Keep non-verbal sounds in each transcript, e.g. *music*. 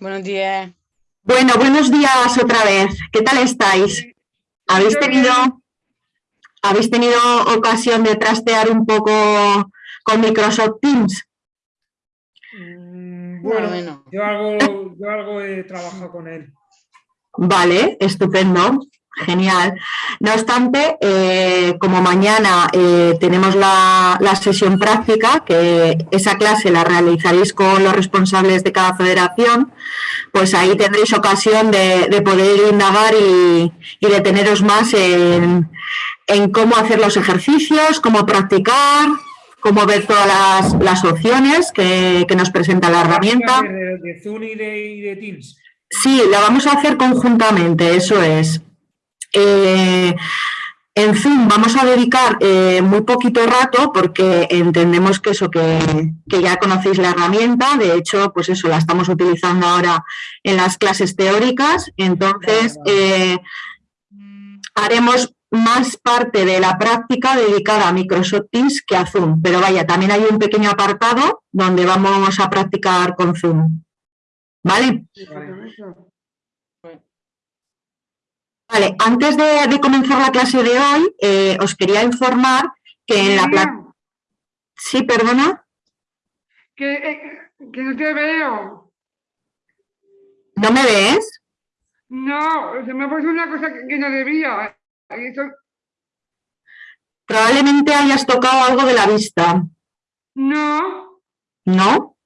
Buenos días. Bueno, buenos días otra vez. ¿Qué tal estáis? ¿Habéis tenido, ¿Habéis tenido ocasión de trastear un poco con Microsoft Teams? Mm, bueno, yo algo, yo algo he trabajado con él. Vale, estupendo. Genial. No obstante, eh, como mañana eh, tenemos la, sesión práctica, que esa clase la realizaréis con los responsables de cada federación, pues ahí tendréis ocasión de, poder indagar y, deteneros más en, cómo hacer los ejercicios, cómo practicar, cómo ver todas las, opciones que, nos presenta la herramienta. ¿De, Zoom y de Teams? Sí, la vamos a hacer conjuntamente, eso es. Eh, en fin, vamos a dedicar eh, muy poquito rato porque entendemos que eso, que, ya conocéis la herramienta, de hecho, pues eso, la estamos utilizando ahora en las clases teóricas, entonces eh, haremos más parte de la práctica dedicada a Microsoft Teams que a Zoom, pero vaya, también hay un pequeño apartado donde vamos a practicar con Zoom. ¿Vale? Vale, antes de, comenzar la clase de hoy, eh, os quería informar que en la Sí, perdona. Eh, que, no te veo. ¿No me ves? No, se me ha puesto una cosa que, no debía. Probablemente hayas tocado algo de la vista. No. ¿No?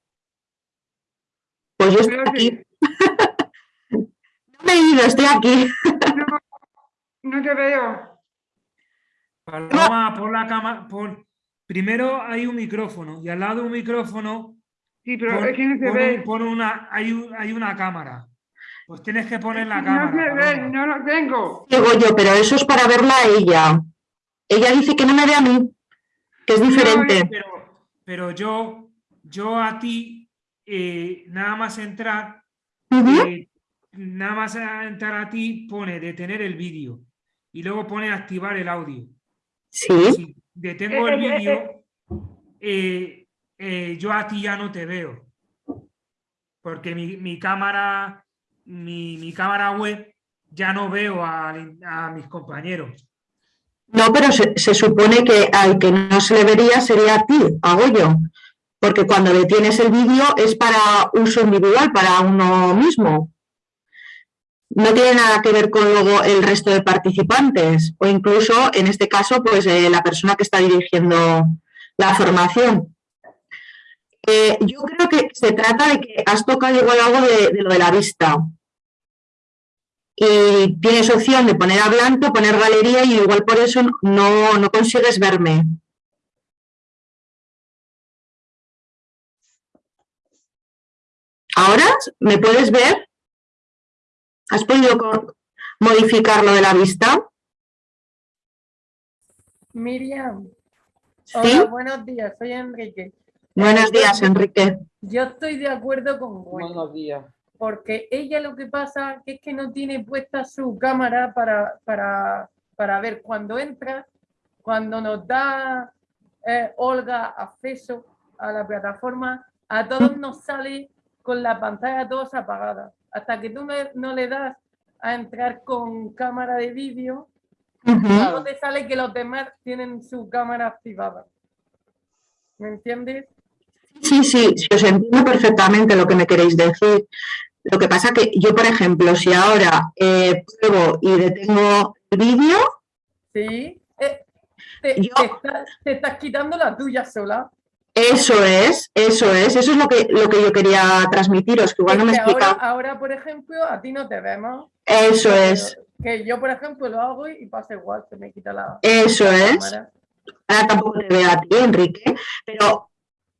Pues yo estoy aquí. *laughs* no me he ido, estoy aquí. No te veo. Paloma, por la cámara, por... Primero hay un micrófono y al lado de un micrófono sí, pero es que no se ve. una, hay, hay una cámara. Pues tienes que poner la cámara. No se ve, no lo tengo. Digo yo, pero eso es para verla a ella. Ella dice que no me ve a mí, que es diferente. pero, yo, yo a ti, eh, nada más entrar, eh, nada más entrar a ti, pone detener el vídeo y luego pone activar el audio. Sí. Si detengo el vídeo, eh, eh, yo a ti ya no te veo. Porque mi, cámara, mi, cámara web ya no veo a, mis compañeros. No, pero se, se, supone que al que no se le vería sería a ti, a Goyo. Porque cuando detienes el vídeo es para uso individual, para uno mismo no tiene nada que ver con luego el resto de participantes o incluso en este caso pues eh, la persona que está dirigiendo la formación. Eh, yo creo que se trata de que has tocado igual algo de, lo de la vista y tienes opción de poner a blanco, poner galería y igual por eso no, no consigues verme. ¿Ahora me puedes ver? ¿Has podido modificar lo de la vista? Miriam. Hola, buenos días, soy Enrique. Buenos días, Enrique. Yo estoy de acuerdo con Buenos días. Porque ella lo que pasa es que no tiene puesta su cámara para, para, para ver cuando entra, cuando nos da eh, Olga acceso a la plataforma, a todos nos sale con la pantalla todos apagada hasta que tú no, le das a entrar con cámara de vídeo, no te sale que los demás tienen su cámara activada. ¿Me entiendes? Sí, sí, sí, os entiendo perfectamente lo que me queréis decir. Lo que pasa que yo, por ejemplo, si ahora eh, pruebo y detengo el vídeo... Sí, eh, te, te estás quitando la tuya sola. Eso es, eso es, eso es lo que, lo que yo quería transmitiros, que igual no me explica. Ahora, por ejemplo, a ti no te vemos. Eso es. Que yo, por ejemplo, lo hago y pasa igual, se me quita la Eso es. Ahora tampoco te veo a ti, Enrique, pero,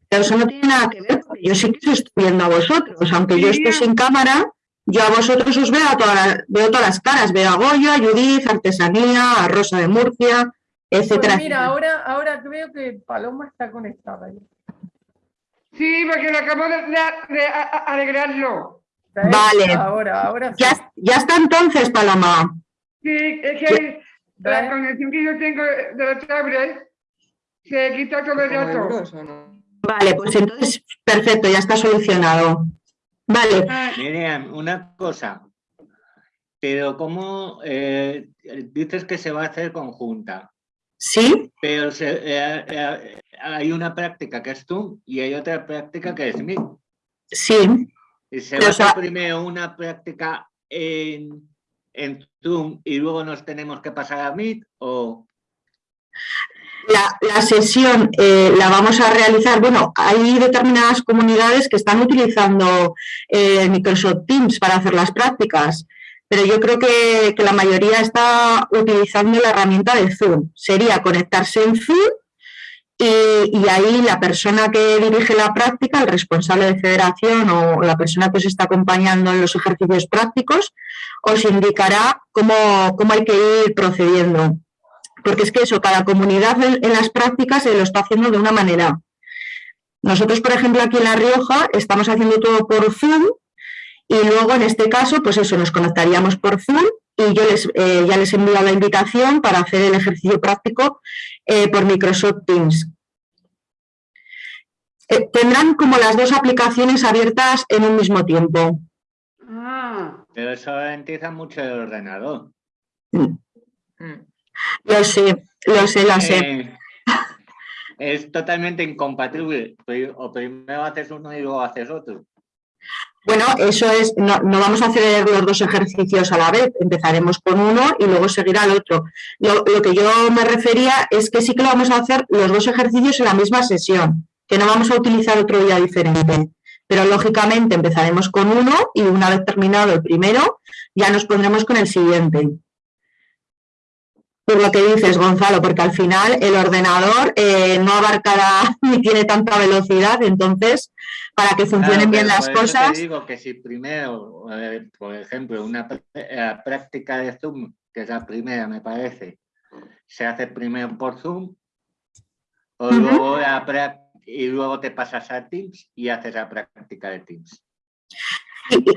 eso no tiene nada que ver, porque yo sí que os estoy viendo a vosotros, aunque yo estoy sin cámara, yo a vosotros os veo, a todas, veo todas las caras, veo a Goyo, a Judith, a Artesanía, a Rosa de Murcia, pues mira, ahora, ahora creo que Paloma está conectada. Sí, porque lo acabo de, alegrarlo. Vale. Ahora, ahora ya, ya, está entonces, Paloma. Sí, es que la conexión que yo tengo de la tablet se quita todo el rato. Vale, pues entonces, perfecto, ya está solucionado. Vale, Miriam, una cosa. Pero ¿cómo eh, dices que se va a hacer conjunta? Sí, Pero se- eh, eh, hay una práctica que es tú y hay otra práctica que es mí. sí, ¿Y se va sea- hacer primero una práctica en, en Zoom y luego nos tenemos que pasar a Meet? O... La, la sesión eh, la vamos a realizar, bueno, hay determinadas comunidades que están utilizando eh, Microsoft Teams para hacer las prácticas, pero yo creo que, que la mayoría está utilizando la herramienta de Zoom. Sería conectarse en Zoom y, ahí la persona que dirige la práctica, el responsable de federación o la persona que os está acompañando en los ejercicios prácticos, os indicará cómo, cómo hay que ir procediendo porque es que eso, cada comunidad en las prácticas se lo está haciendo de una manera. Nosotros, por ejemplo, aquí en La Rioja estamos haciendo todo por Zoom y luego en este caso, pues eso, nos conectaríamos por Zoom y yo les, eh, ya les envío la invitación para hacer el ejercicio práctico eh, por Microsoft Teams. Eh, tendrán como las dos aplicaciones abiertas en un mismo tiempo. Ah, Pero eso ralentiza mucho el ordenador. Mm. Lo sé, lo sé, lo sé. Eh, es totalmente incompatible. O primero haces uno y luego haces otro. Bueno, eso es, no, no vamos a hacer los dos ejercicios a la vez, empezaremos con uno y luego seguirá el otro. Lo, lo que yo me refería es que sí que lo vamos a hacer los dos ejercicios en la misma sesión, que no vamos a utilizar otro día diferente. Pero lógicamente empezaremos con uno y una vez terminado el primero, ya nos pondremos con el siguiente. Por lo que dices, Gonzalo, porque al final el ordenador eh, no abarcará *laughs* ni tiene tanta velocidad, entonces para que funcionen Claro, bien las por eso te cosas. digo que si primero, eh, por ejemplo, una eh, práctica de Zoom, que es la primera, me parece, se hace primero por Zoom, o luego la y luego te pasas a Teams y haces la práctica de Teams.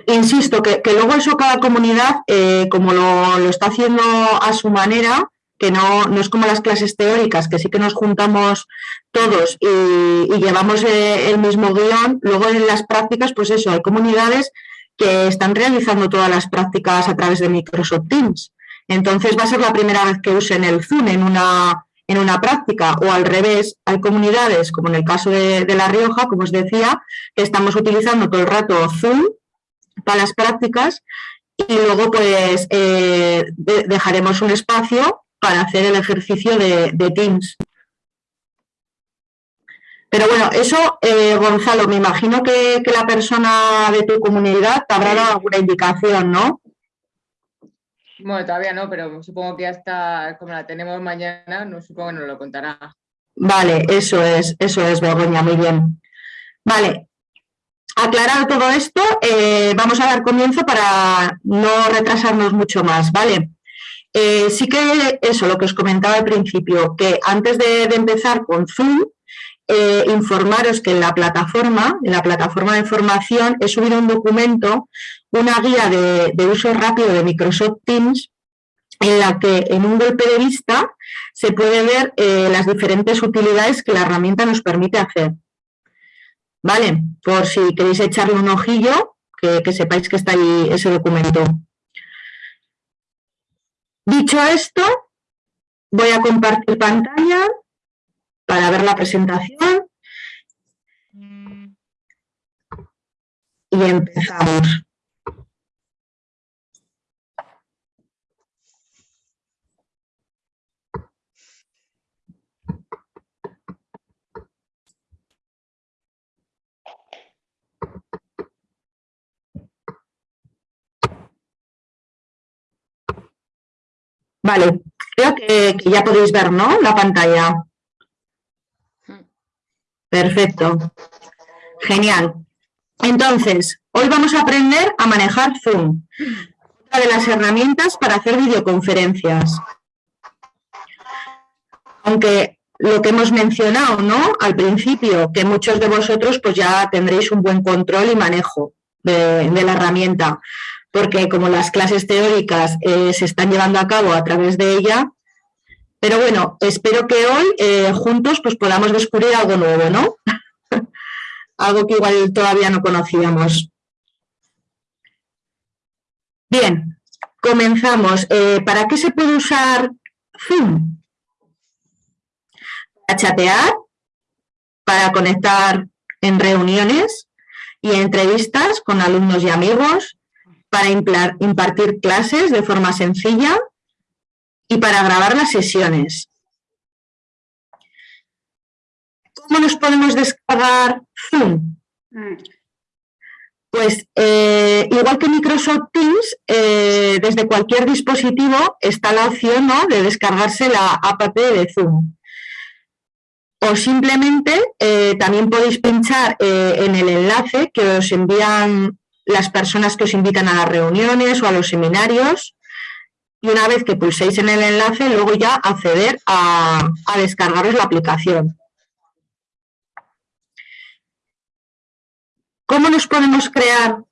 Insisto, que, que luego eso cada comunidad, eh, como lo, lo está haciendo a su manera, que no, no es como las clases teóricas, que sí que nos juntamos todos y, llevamos eh, el mismo guion, luego en las prácticas, pues eso, hay comunidades que están realizando todas las prácticas a través de Microsoft Teams. Entonces va a ser la primera vez que usen el Zoom en una, en una práctica. O al revés, hay comunidades, como en el caso de, La Rioja, como os decía, que estamos utilizando todo el rato Zoom para las prácticas. Y luego pues eh, de- dejaremos un espacio para hacer el ejercicio de, de Teams. Pero bueno, eso, eh, Gonzalo, me imagino que, que la persona de tu comunidad te habrá dado alguna indicación, ¿no? Bueno, todavía no, pero supongo que hasta como la tenemos mañana, no supongo que nos lo contará. Vale, eso es, eso es, Begoña, muy bien. Vale, aclarado todo esto, eh, vamos a dar comienzo para no retrasarnos mucho más, ¿vale? Eh, sí que eso, lo que os comentaba al principio, que antes de, empezar con Zoom, eh, informaros que en la plataforma, en la plataforma de formación, he subido un documento, una guía de, uso rápido de Microsoft Teams, en la que en un golpe de vista se puede ver eh, las diferentes utilidades que la herramienta nos permite hacer. ¿Vale? Por si queréis echarle un ojillo, que sepáis que está ahí ese documento. Dicho esto, voy a compartir pantalla para ver la presentación. Y empezamos. Vale, creo que, que ya podéis ver, ¿no? La pantalla. Perfecto. Genial. Entonces, hoy vamos a aprender a manejar Zoom, una de las herramientas para hacer videoconferencias. Aunque lo que hemos mencionado, ¿no? Al principio, que muchos de vosotros pues ya tendréis un buen control y manejo de, de la herramienta, porque como las clases teóricas eh, se están llevando a cabo a través de ella, pero bueno, espero que hoy eh, juntos pues podamos descubrir algo nuevo, ¿no? *laughs* algo que igual todavía no conocíamos. Bien, comenzamos. Eh, ¿Para qué se puede usar Zoom? Para chatear, para conectar en reuniones y entrevistas con alumnos y amigos, para impartir clases de forma sencilla y para grabar las sesiones. ¿Cómo nos podemos descargar Zoom? Mm. Pues eh, igual que Microsoft Teams, eh, desde cualquier dispositivo está la opción de descargarse la app de Zoom. O simplemente eh, también podéis pinchar en el enlace que os envían las personas que os invitan a las reuniones o a los seminarios y una vez que pulséis en el enlace, luego ya acceder a, a descargaros la aplicación. ¿Cómo nos podemos crear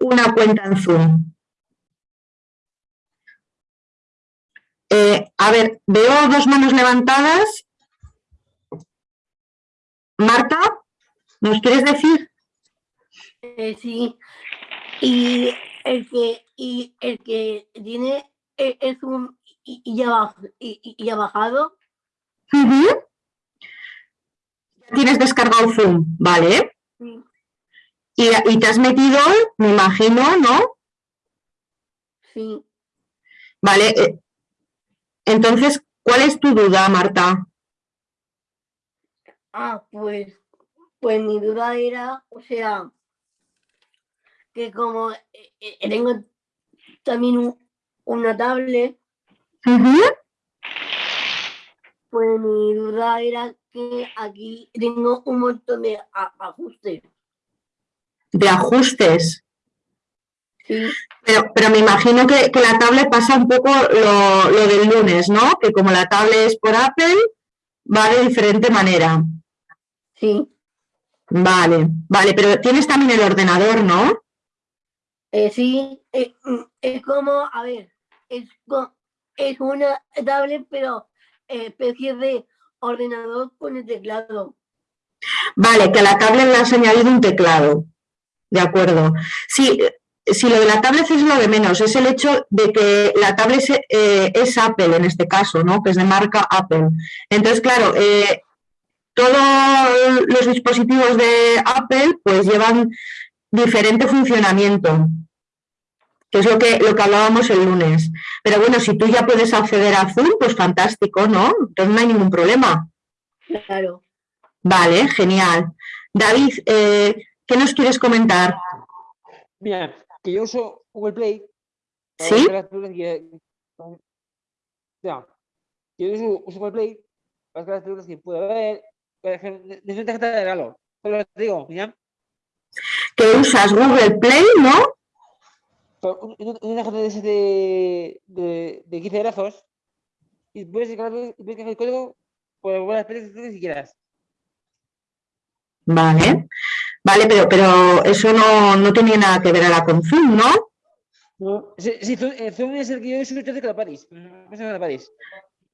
una cuenta en Zoom? Eh, a ver, veo dos manos levantadas. Marta, ¿nos quieres decir? Eh, sí, y el que, y el que tiene Zoom y, y ya, y, y ha bajado, Ujú. Tienes descargado Zoom, ¿vale? sí, Y, y te has metido, me imagino, ¿no? sí. Vale. eh, Entonces, ¿cuál es tu duda, Marta? Ah, pues, pues mi duda era, o sea, que como eh, eh, tengo también un- una tablet, Ujú. pues mi duda era que aquí tengo un montón de a- ajustes. De ajustes. Sí, Pero, pero me imagino que, que la tablet pasa un poco lo, lo del lunes, ¿no? Que como la tablet es por Apple, va de diferente manera. sí. Vale, vale, pero tienes también el ordenador, ¿no? Eh, sí, eh, mm, es como, a ver, es, es una tablet, pero eh, especie de ordenador con el teclado. Vale, que a la tablet le has añadido un teclado. De acuerdo. Sí, si lo de la tablet es lo de menos, es el hecho de que la tablet es, Apple en este caso, ¿no? Que es de marca Apple. Entonces, claro, todos los dispositivos de Apple pues llevan diferente funcionamiento, que es lo que, lo que hablábamos el lunes. Pero bueno, si tú ya puedes acceder a Zoom, pues fantástico, ¿no? Entonces no hay ningún problema. Claro. Vale, genial. David, eh, ¿qué nos quieres comentar? Mira, que yo uso Google Play. ¿Sí? que- O sea, yo uso, uso Google Play para las películas que puedo ver. Tarjeta de regalo. Solo te digo, ¿ya? Que usas Google Play, ¿no? Una tarjeta de, ese de, de, de 15 brazos. Y puedes coger el código ver las películas que quieras. Vale. Vale, pero, pero eso no, no tiene nada que ver ahora con Zoom, ¿no? No. Sí, sí, Zoom, eh, Zoom es el que yo uso desde que la París.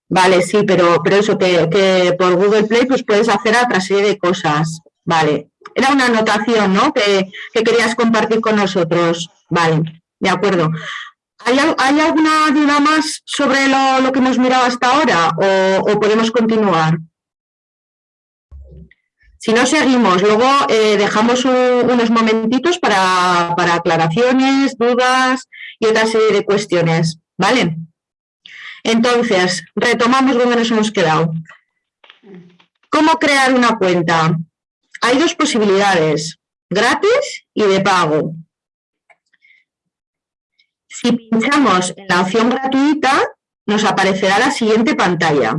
Vale, sí, pero, pero eso que, que por Google Play pues puedes hacer otra serie de cosas. Vale. Era una anotación, ¿no? Que, que querías compartir con nosotros. Vale, de acuerdo. ¿Hay, al- hay alguna duda más sobre lo, que hemos mirado hasta ahora o, podemos continuar? Si no, seguimos. Luego eh, dejamos un- unos momentitos para, para aclaraciones, dudas y otra serie de cuestiones. ¿Vale? Entonces, retomamos donde nos hemos quedado. ¿Cómo crear una cuenta? Hay dos posibilidades, gratis y de pago. Si pinchamos en la opción gratuita, nos aparecerá la siguiente pantalla.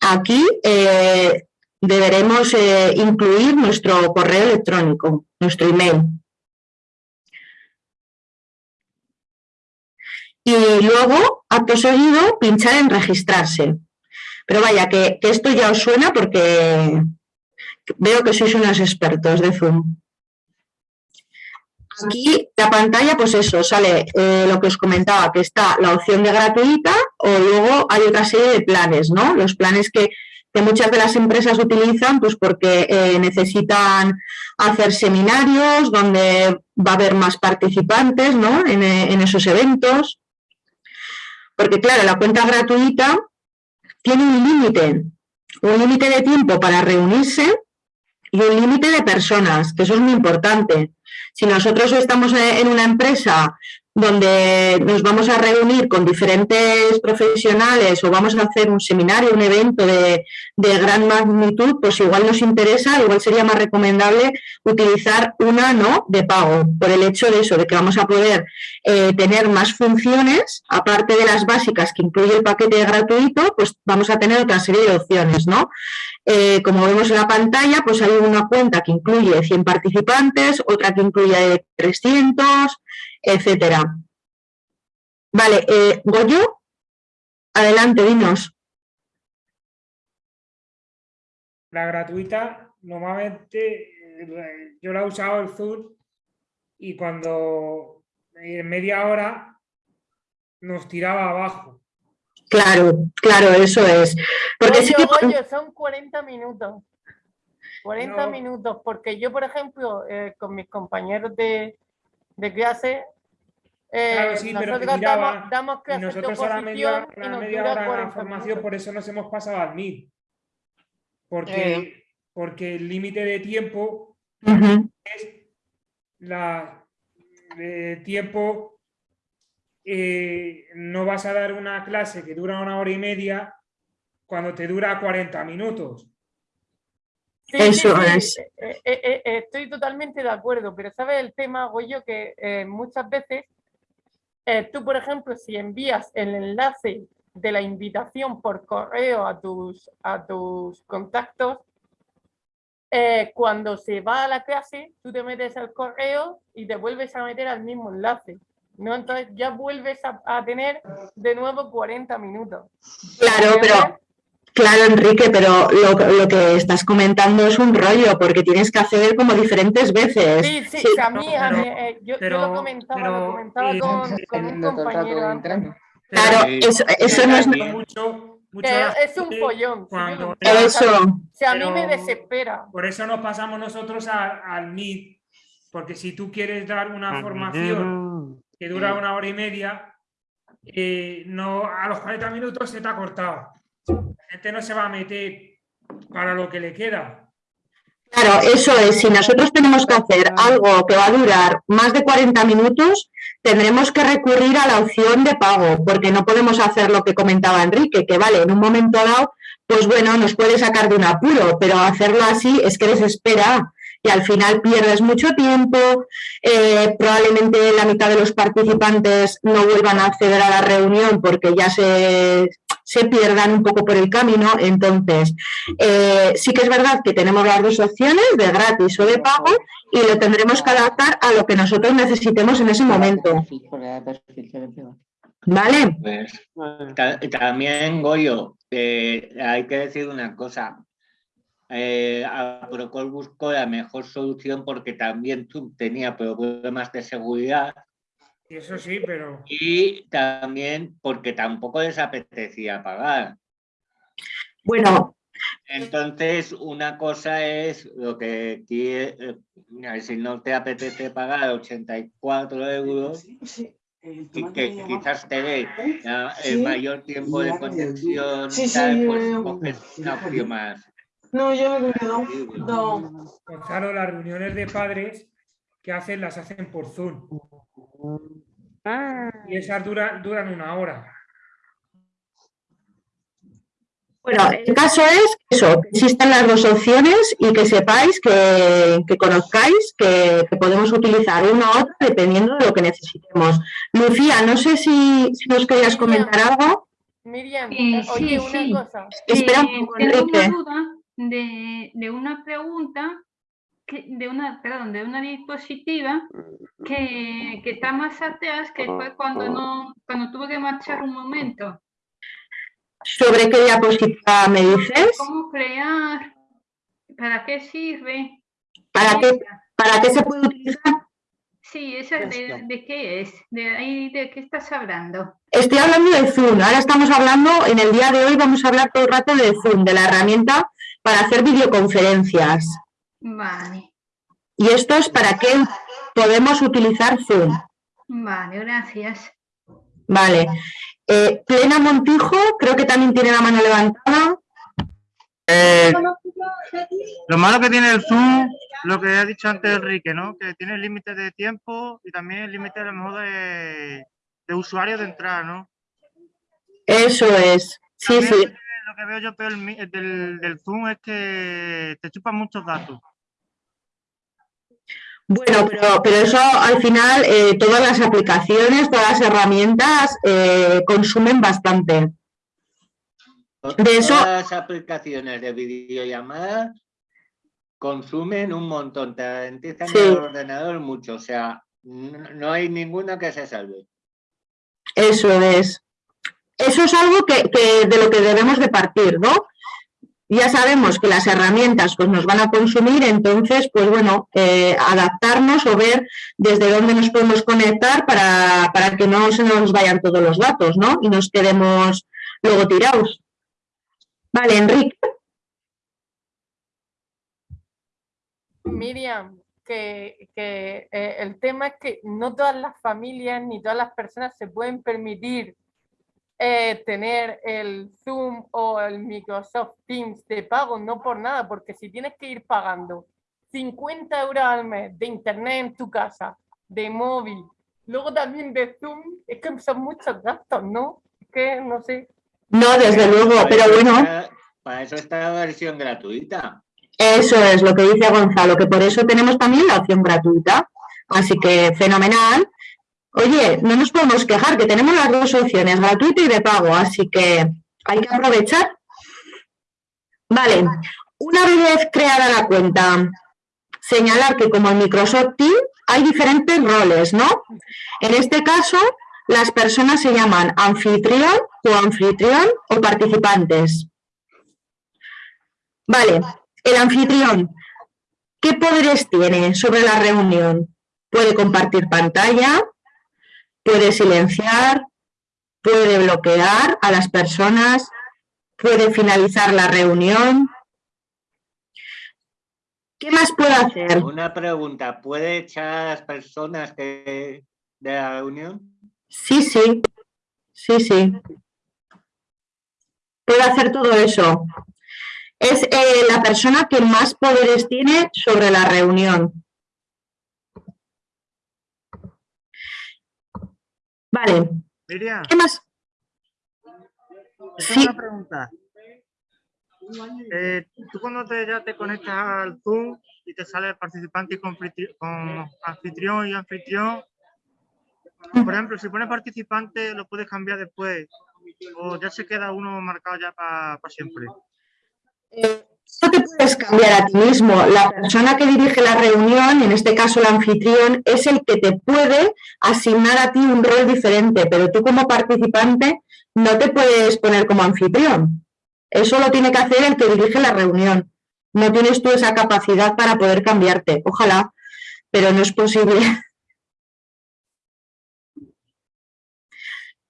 Aquí eh, deberemos eh, incluir nuestro correo electrónico, nuestro email. Y luego, acto seguido, pinchar en registrarse. Pero vaya, que, que esto ya os suena porque veo que sois unos expertos de Zoom. Aquí la pantalla, pues eso, sale eh, lo que os comentaba, que está la opción de gratuita o luego hay otra serie de planes, ¿no? Los planes que, que muchas de las empresas utilizan pues porque eh, necesitan hacer seminarios donde va a haber más participantes ¿no? en, en esos eventos. Porque claro, la cuenta gratuita tiene un límite, un límite de tiempo para reunirse y un límite de personas, que eso es muy importante. Si nosotros estamos en una empresa donde nos vamos a reunir con diferentes profesionales o vamos a hacer un seminario, un evento de, gran magnitud, pues igual nos interesa, igual sería más recomendable utilizar una no de pago, por el hecho de eso, de que vamos a poder eh, tener más funciones, aparte de las básicas que incluye el paquete gratuito, pues vamos a tener otra serie de opciones, ¿no? Eh, como vemos en la pantalla, pues hay una cuenta que incluye 100 participantes, otra que incluye 300, etcétera. Vale, eh, Goyo, adelante, dinos. La gratuita, normalmente eh, yo la he usado el Zoom y cuando en media hora nos tiraba abajo. Claro, claro, eso es. Porque sí que... Goyo, son 40 minutos. 40 minutos, porque yo, por ejemplo, eh, con mis compañeros de, de clase, eh, claro, sí, pero nosotros tiraba, damos, damos y nosotros a la media, a la media hora de formación, por eso nos hemos pasado al MIT. Porque, Eh. porque el límite de tiempo es la de tiempo eh, no vas a dar una clase que dura una hora y media cuando te dura 40 minutos. Sí, Eso sí, es. eh, eh, eh, eh, estoy totalmente de acuerdo, pero ¿sabes el tema, Goyo? Que eh, muchas veces eh, tú, por ejemplo, si envías el enlace de la invitación por correo a tus, a tus contactos, eh, cuando se va a la clase, tú te metes al correo y te vuelves a meter al mismo enlace. ¿No? Entonces ya vuelves a, a tener de nuevo 40 minutos. Claro, pero Claro, Enrique, pero lo, lo, que estás comentando es un rollo, porque tienes que hacer como diferentes veces. Sí, sí, sí a mí, a mí eh, yo, pero, yo, lo comentaba, pero, lo comentaba eh, con, con un compañero antes. Claro, eso, eso no es... Mucho, mucho eh, es un follón. Cuando, eso. Si a mí me desespera. Por eso nos pasamos nosotros al Meet, porque si tú quieres dar una formación que dura una hora y media, eh, no, a los 40 minutos se te ha cortado. La gente no se va a meter para lo que le queda. Claro, eso es. Si nosotros tenemos que hacer algo que va a durar más de 40 minutos, tendremos que recurrir a la opción de pago, porque no podemos hacer lo que comentaba Enrique, que vale, en un momento dado, pues bueno, nos puede sacar de un apuro, pero hacerlo así es que desespera y al final pierdes mucho tiempo, eh, probablemente la mitad de los participantes no vuelvan a acceder a la reunión porque ya se, se pierdan un poco por el camino, entonces eh, sí que es verdad que tenemos las dos opciones, de gratis o de pago, y lo tendremos que adaptar a lo que nosotros necesitemos en ese momento. ¿Vale? Pues, ta también, Goyo, eh, hay que decir una cosa. Eh, Procol buscó la mejor solución porque también tú tenía problemas de seguridad. Eso sí, pero... Y también porque tampoco les apetecía pagar. Bueno. Entonces, una cosa es lo que quiere, si no te apetece pagar 84 euros, y que quizás te dé el mayor tiempo de conexión, sí, sí, tal, pues eh, coges una opción más. No, yo me no. no. Gonzalo, las reuniones de padres que hacen las hacen por Zoom. Y esas duran, duran una hora. Bueno, el caso es eso, que existen las dos opciones y que sepáis, que, que conozcáis, que, que, podemos utilizar una u otra dependiendo de lo que necesitemos. Lucía, no sé si, si nos querías comentar algo. Miriam, eh, oye, sí, una sí. cosa. Espera un Eh, poco, tengo una Enrique. duda de, de una pregunta, que, de una, perdón, de una diapositiva que, que está más atrás, que fue cuando, no, cuando tuve que marchar un momento. ¿Sobre qué diapositiva me dices? ¿Cómo crear? ¿Para qué sirve? ¿Para qué, ¿Para qué se puede utilizar? Sí, esa de, de qué es? ¿De ahí de qué estás hablando? Estoy hablando de Zoom. Ahora estamos hablando, en el día de hoy vamos a hablar todo el rato de Zoom, de la herramienta para hacer videoconferencias. Vale, Y esto es para qué podemos utilizar Zoom. vale, gracias. Vale. Eh, Plena Montijo, creo que también tiene la mano levantada. Eh, lo malo que tiene el Zoom, lo que ha dicho antes Enrique, ¿no? Que tiene límite de tiempo y también límite a lo mejor de, de usuarios de entrar, ¿no? Eso es. Sí, También sí. Lo que, veo yo peor mi- del, del Zoom es que te chupan muchos datos. Bueno, pero, pero eso al final, eh, todas las aplicaciones, todas las herramientas eh, consumen bastante. De eso- Todas las aplicaciones de videollamada consumen un montón, te ralentizan Sí. el ordenador mucho, o sea, no, no hay ninguna que se salve. Eso es. Eso es algo que, de lo que debemos de partir, ¿no? Ya sabemos que las herramientas pues, nos van a consumir, entonces, pues bueno, eh, adaptarnos o ver desde dónde nos podemos conectar para, para que no se nos vayan todos los datos, ¿no? Y nos quedemos luego tirados. Vale, Enrique. Miriam, que, que, eh, el tema es que no todas las familias ni todas las personas se pueden permitir eh, tener el Zoom o el Microsoft Teams de pago, no por nada, porque si tienes que ir pagando 50 euros al mes de internet en tu casa, de móvil, luego también de Zoom, es que son muchos gastos, ¿no? Es que no sé. No, desde luego, pero bueno. está- para eso está la versión gratuita. Eso es lo que dice Gonzalo, que por eso tenemos también la opción gratuita. Así que fenomenal. Oye, no nos podemos quejar, que tenemos las dos opciones, gratuito y de pago, así que hay que aprovechar. Vale, una vez creada la cuenta, señalar que como en Microsoft Teams hay diferentes roles, ¿no? En este caso, las personas se llaman anfitrión o anfitrión o participantes. Vale, el anfitrión, ¿qué poderes tiene sobre la reunión? Puede compartir pantalla, puede silenciar, puede bloquear a las personas, puede finalizar la reunión. ¿Qué más puede hacer? Una pregunta, ¿puede echar a las personas que, de la reunión? Sí, sí, sí, sí. Puede hacer todo eso. Es eh, la persona que más poderes tiene sobre la reunión. Vale, Miriam, ¿qué más? Sí. una pregunta. Eh, tú cuando te, ya te conectas al Zoom y te sale participante y con anfitrión y anfitrión, por ejemplo, si pones participante lo puedes cambiar después o ya se queda uno marcado ya para siempre. No te puedes cambiar a ti mismo. La persona que dirige la reunión, en este caso el anfitrión, es el que te puede asignar a ti un rol diferente, pero tú como participante no te puedes poner como anfitrión. Eso lo tiene que hacer el que dirige la reunión. No tienes tú esa capacidad para poder cambiarte. Ojalá, pero no es posible. *laughs*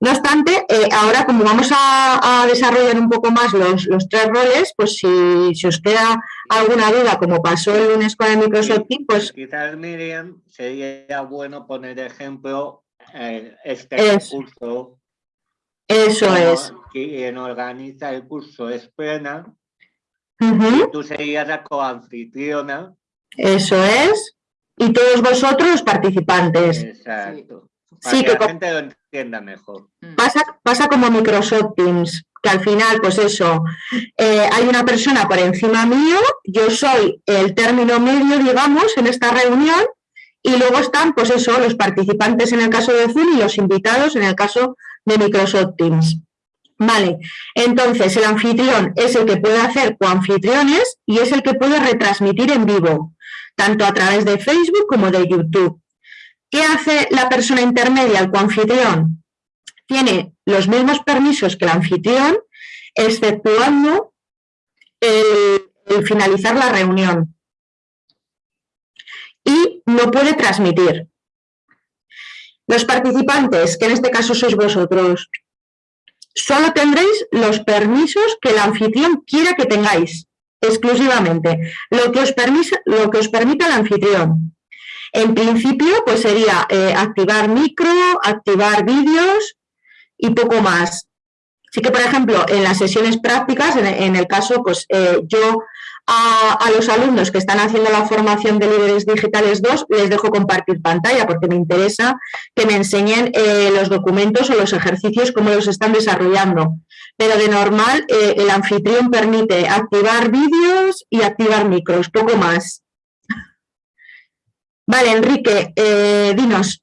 No obstante, eh, ahora como vamos a, a desarrollar un poco más los, los tres roles, pues si, si os queda alguna duda, como pasó el lunes con el Microsoft Teams, pues Quizás, Miriam, sería bueno poner ejemplo eh, este Es- curso. eso es. Quien organiza el curso es plena, Ujú, tú serías la coanfitriona. Eso es. Y todos vosotros participantes. Exacto. Para Sí, que que la gente lo entienda mejor. pasa, pasa como Microsoft Teams, que al final, pues eso, eh, hay una persona por encima mío, yo soy el término medio, digamos, en esta reunión, y luego están, pues eso, los participantes en el caso de Zoom y los invitados en el caso de Microsoft Teams. Vale, entonces el anfitrión es el que puede hacer coanfitriones y es el que puede retransmitir en vivo, tanto a través de Facebook como de YouTube. ¿Qué hace la persona intermedia, el coanfitrión? Tiene los mismos permisos que el anfitrión, exceptuando el, finalizar la reunión. Y no puede transmitir. Los participantes, que en este caso sois vosotros, solo tendréis los permisos que el anfitrión quiera que tengáis, exclusivamente, lo que os, permisa, lo que os permita el anfitrión. En principio, pues sería eh, activar micro, activar vídeos y poco más. Sí que, por ejemplo, en las sesiones prácticas, en, el caso, pues eh, yo a, los alumnos que están haciendo la formación de líderes digitales 2 les dejo compartir pantalla porque me interesa que me enseñen eh, los documentos o los ejercicios, cómo los están desarrollando. Pero de normal el anfitrión permite activar vídeos y activar micros, poco más. Vale, Enrique, eh, dinos.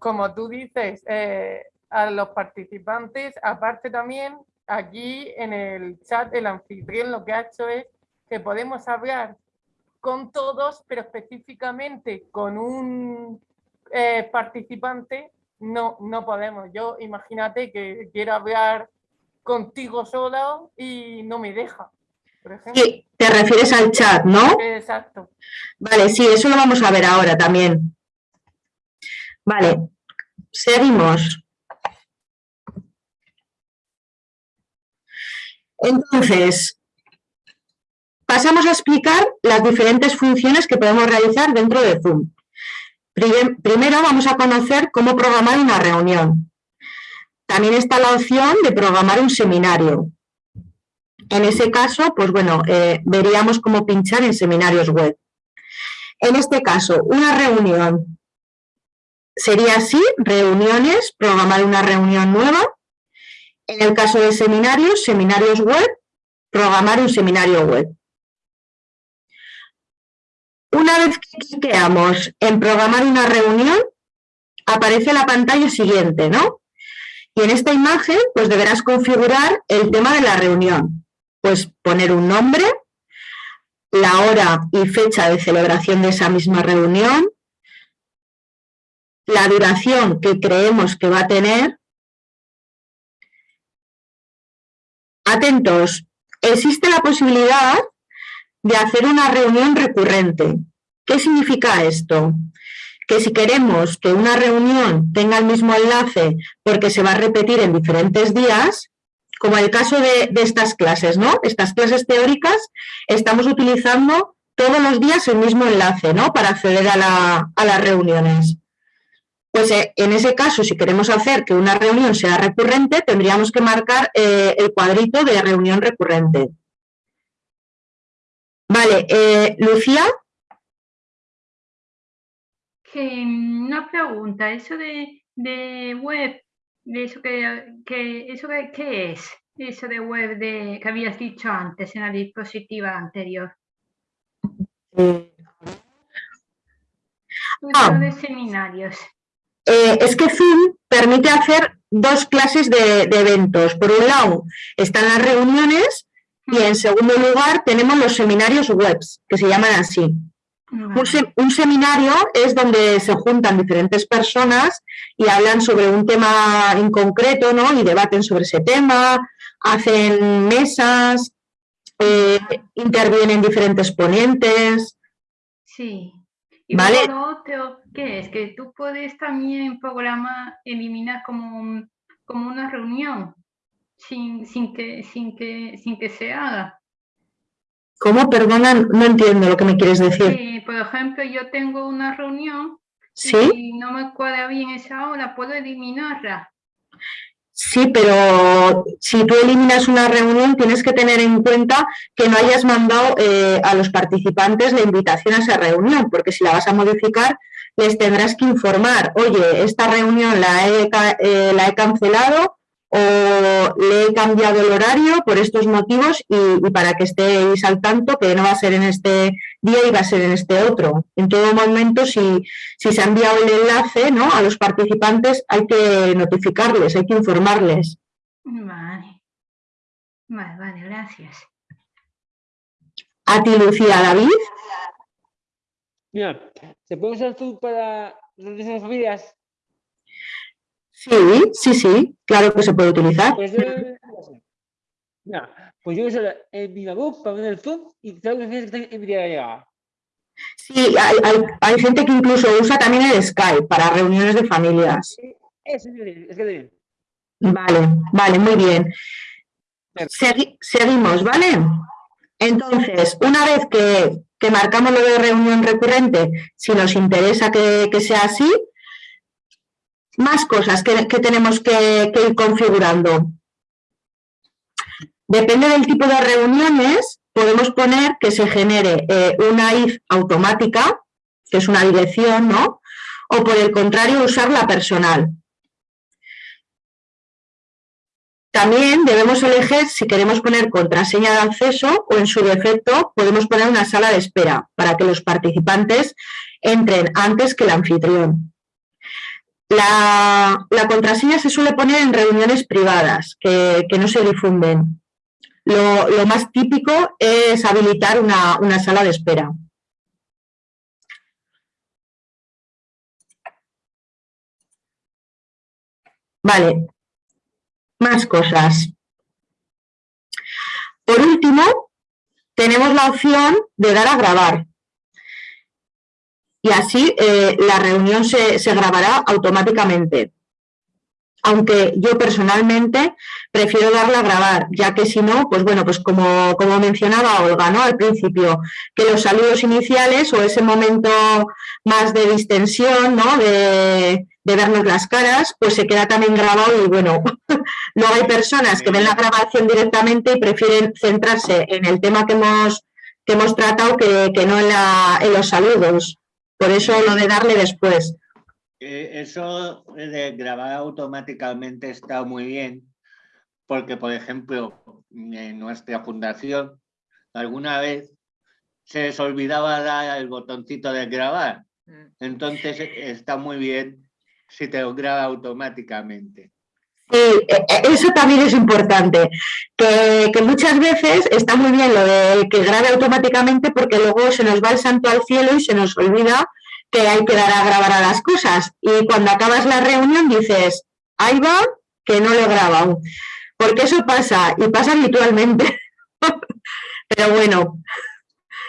Como tú dices, eh, a los participantes, aparte también, aquí en el chat el anfitrión lo que ha hecho es que podemos hablar con todos, pero específicamente con un eh, participante no, no podemos. Yo imagínate que quiero hablar contigo solo y no me deja. Sí, te refieres al chat, ¿no? Exacto. Vale, sí, eso lo vamos a ver ahora también. Vale, seguimos. Entonces, pasamos a explicar las diferentes funciones que podemos realizar dentro de Zoom. Primero vamos a conocer cómo programar una reunión. También está la opción de programar un seminario. En ese caso, pues bueno, eh, veríamos cómo pinchar en seminarios web. En este caso, una reunión sería así, reuniones, programar una reunión nueva. En el caso de seminarios, seminarios web, programar un seminario web. Una vez que cliqueamos en programar una reunión, aparece la pantalla siguiente, ¿no? Y en esta imagen, pues deberás configurar el tema de la reunión pues poner un nombre, la hora y fecha de celebración de esa misma reunión, la duración que creemos que va a tener. Atentos, existe la posibilidad de hacer una reunión recurrente. ¿Qué significa esto? Que si queremos que una reunión tenga el mismo enlace porque se va a repetir en diferentes días, como el caso de, estas clases, ¿no? Estas clases teóricas estamos utilizando todos los días el mismo enlace, ¿no? Para acceder a, las reuniones. Pues eh, en ese caso, si queremos hacer que una reunión sea recurrente, tendríamos que marcar eh, el cuadrito de reunión recurrente. Vale, eh, Lucía. una pregunta, eso de web eso que, eso que, ¿qué es? Eso de web de, que habías dicho antes en la diapositiva anterior. Ah. de seminarios. Eh, es que Zoom permite hacer dos clases de, de, eventos. Por un lado están las reuniones y en segundo lugar tenemos los seminarios webs, que se llaman así. Un, seminario es donde se juntan diferentes personas y hablan sobre un tema en concreto, ¿no? Y debaten sobre ese tema, hacen mesas, eh, intervienen diferentes ponentes. Sí. Y ¿Vale? otro, ¿qué es? Que tú puedes también programar, eliminar como, como una reunión sin, sin, que, sin, que, sin que se haga. ¿Cómo? Perdona, no entiendo lo que me quieres decir. Sí, por ejemplo, yo tengo una reunión ¿Sí? y no me cuadra bien esa hora, puedo eliminarla. Sí, pero si tú eliminas una reunión tienes que tener en cuenta que no hayas mandado eh, a los participantes la invitación a esa reunión, porque si la vas a modificar les tendrás que informar, oye, esta reunión la he, eh, la he cancelado o le he cambiado el horario por estos motivos y, para que estéis al tanto que no va a ser en este día y va a ser en este otro. En todo momento, si, si se ha enviado el enlace ¿no? a los participantes, hay que notificarles, hay que informarles. Vale. Vale, vale, gracias. A ti, Lucía, David. Mira, ¿se puede usar tú para las familias? Sí, sí, sí, claro que se puede utilizar. Pues yo, pues yo uso el Vivabook para poner el Zoom y tengo que en mi llegada. Sí, hay, hay, hay gente que incluso usa también el Skype para reuniones de familias. Eso es que bien. Vale, vale, muy bien. Segui- seguimos, ¿vale? Entonces, una vez que, que marcamos lo de reunión recurrente, si nos interesa que, que sea así, más cosas que, tenemos que, que ir configurando. Depende del tipo de reuniones, podemos poner que se genere eh, una if automática, que es una dirección, ¿no? O por el contrario, usar la personal. También debemos elegir si queremos poner contraseña de acceso o en su defecto podemos poner una sala de espera para que los participantes entren antes que el anfitrión. La, contraseña se suele poner en reuniones privadas que, no se difunden. Lo, más típico es habilitar una sala de espera. Vale, más cosas. Por último, tenemos la opción de dar a grabar. Y así eh, la reunión se, se grabará automáticamente aunque yo personalmente prefiero darla a grabar, ya que si no, pues bueno, pues como, como mencionaba Olga, ¿no? Al principio, que los saludos iniciales o ese momento más de distensión, ¿no? De, de vernos las caras, pues se queda también grabado y bueno, *laughs* luego hay personas que ven la grabación directamente y prefieren centrarse en el tema que hemos, que hemos tratado que, que no en, la, en los saludos. Por eso lo de darle después. Eh, eso de grabar automáticamente está muy bien, porque, por ejemplo, en nuestra fundación, alguna vez se les olvidaba dar el botoncito de grabar. Entonces, e, está muy bien si te lo graba automáticamente. Sí, eso también es importante, que, muchas veces está muy bien lo de que grabe automáticamente porque luego se nos va el santo al cielo y se nos olvida que hay que dar a grabar a las cosas. Y cuando acabas la reunión dices, ahí va, que no lo he. Porque eso pasa, y pasa habitualmente. *laughs* Pero bueno,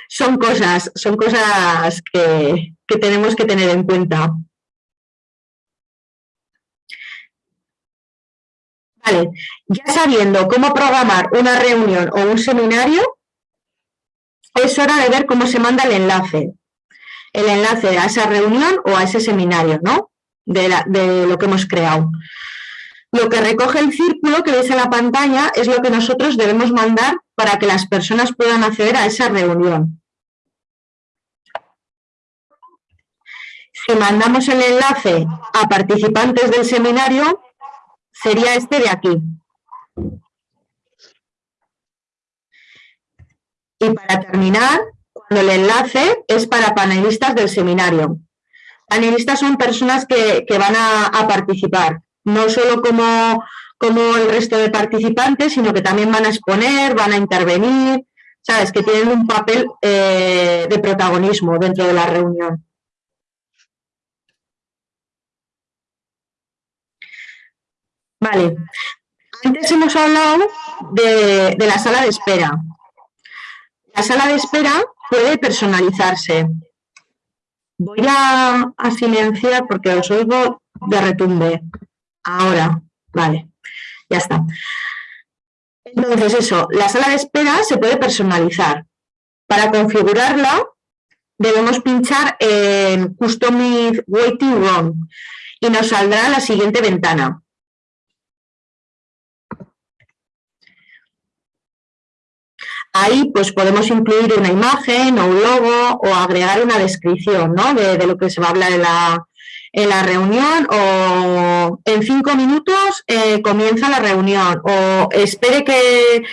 son cosas, son cosas que tenemos que tener en cuenta. Ya sabiendo cómo programar una reunión o un seminario, es hora de ver cómo se manda el enlace el enlace a esa reunión o a ese seminario, ¿no? De, de, lo que hemos creado. Lo que recoge el círculo que veis en la pantalla es lo que nosotros debemos mandar para que las personas puedan acceder a esa reunión. Si mandamos el enlace a participantes del seminario, sería este de aquí. Y para terminar, el enlace es para panelistas del seminario. Panelistas son personas que, van a, a, participar, no solo como, como el resto de participantes, sino que también van a exponer, van a intervenir, ¿sabes? Que tienen un papel eh, de protagonismo dentro de la reunión. Vale, antes hemos hablado de, la sala de espera. La sala de espera puede personalizarse. Voy a, a, silenciar porque os oigo de retumbe. Ahora, vale, ya está. Entonces eso, la sala de espera se puede personalizar. Para configurarla debemos pinchar en Customize Waiting Room y nos saldrá la siguiente ventana. Ahí pues podemos incluir una imagen o un logo o agregar una descripción ¿no? de, de, lo que se va a hablar en la, en la reunión o en cinco minutos eh, comienza la reunión o espere que,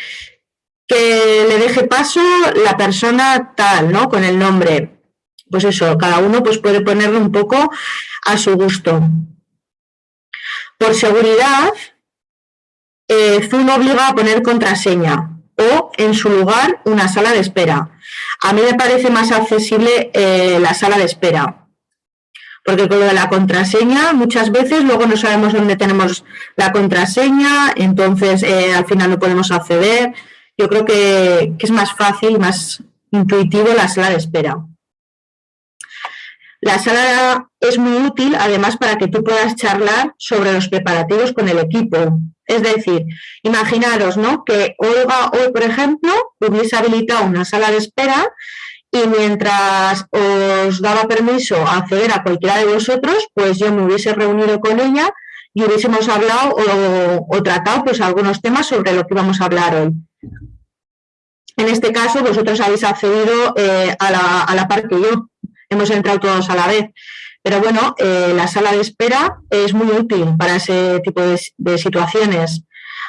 que le deje paso la persona tal, ¿no? Con el nombre. Pues eso, cada uno pues puede ponerlo un poco a su gusto. Por seguridad, eh, Zoom obliga a poner contraseña o en su lugar una sala de espera. A mí me parece más accesible eh, la sala de espera, porque con lo de la contraseña muchas veces luego no sabemos dónde tenemos la contraseña, entonces eh, al final no podemos acceder. Yo creo que, que es más fácil, más intuitivo la sala de espera. La sala es muy útil, además, para que tú puedas charlar sobre los preparativos con el equipo. Es decir, imaginaros ¿no? que Olga hoy, por ejemplo, hubiese habilitado una sala de espera y mientras os daba permiso a acceder a cualquiera de vosotros, pues yo me hubiese reunido con ella y hubiésemos hablado o, tratado pues algunos temas sobre lo que vamos a hablar hoy. En este caso, vosotros habéis accedido eh, a, la, a la par que yo, hemos entrado todos a la vez. Pero bueno, eh, la sala de espera es muy útil para ese tipo de, situaciones.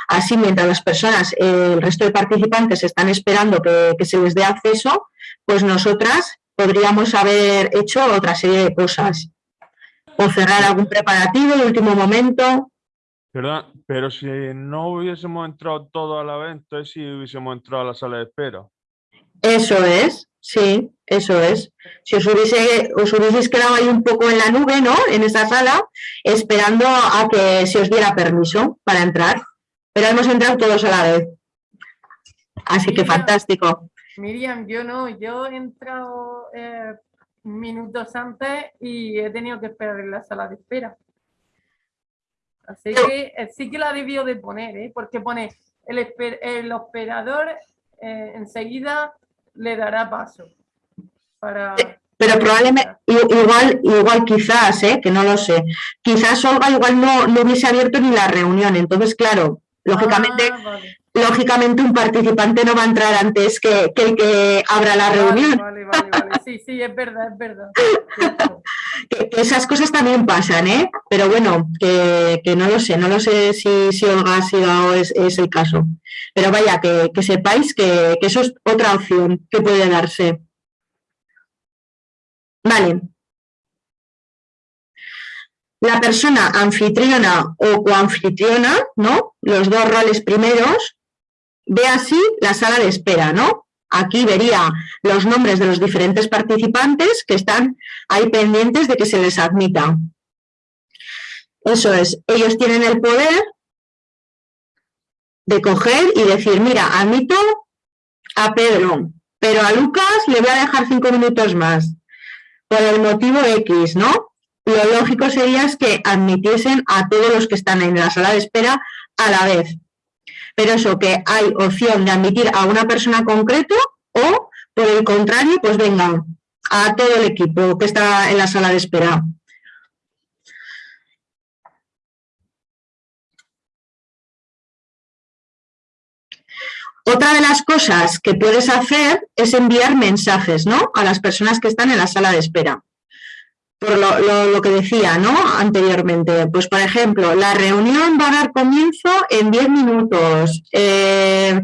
Así, mientras las personas, eh, el resto de participantes están esperando que, se les dé acceso, pues nosotras podríamos haber hecho otra serie de cosas. O cerrar algún preparativo de último momento. Perdón, pero si no hubiésemos entrado todos a la vez, entonces sí hubiésemos entrado a la sala de espera. Eso es, sí, eso es. Si os, hubiese, os hubieseis quedado ahí un poco en la nube, ¿no? En esa sala, esperando a que se os diera permiso para entrar. Pero hemos entrado todos a la vez. Así que fantástico. Miriam, yo no, yo he entrado eh, minutos antes y he tenido que esperar en la sala de espera. Así que eh, sí que la debió de poner, ¿eh? porque pone el, el operador eh, enseguida le dará paso. Para... Pero probablemente, igual, igual quizás, ¿eh? que no lo sé, quizás Olga igual no, no hubiese abierto ni la reunión, entonces claro, lógicamente, Ah, lógicamente un participante no va a entrar antes que, que el que abra la reunión. Vale, vale, vale. Sí, sí, es verdad, es verdad. *laughs* Que, que esas cosas también pasan, ¿eh? Pero bueno, que, que, no lo sé, no lo sé si, si Olga ha sido es, es el caso. Pero vaya, que, que sepáis que, que eso es otra opción que puede darse. Vale. La persona anfitriona o coanfitriona, ¿no? Los dos roles primeros, ve así la sala de espera, ¿no? Aquí vería los nombres de los diferentes participantes que están ahí pendientes de que se les admita. Eso es, ellos tienen el poder de coger y decir, mira, admito a Pedro, pero a Lucas le voy a dejar cinco minutos más, por el motivo X, ¿no? Lo lógico sería es que admitiesen a todos los que están en la sala de espera a la vez. Pero eso, que hay opción de admitir a una persona concreto o, por el contrario, pues venga, a todo el equipo que está en la sala de espera. Otra de las cosas que puedes hacer es enviar mensajes ¿no? a las personas que están en la sala de espera. Por lo, lo, que decía ¿no? anteriormente, pues por ejemplo, la reunión va a dar comienzo en 10 minutos. Eh,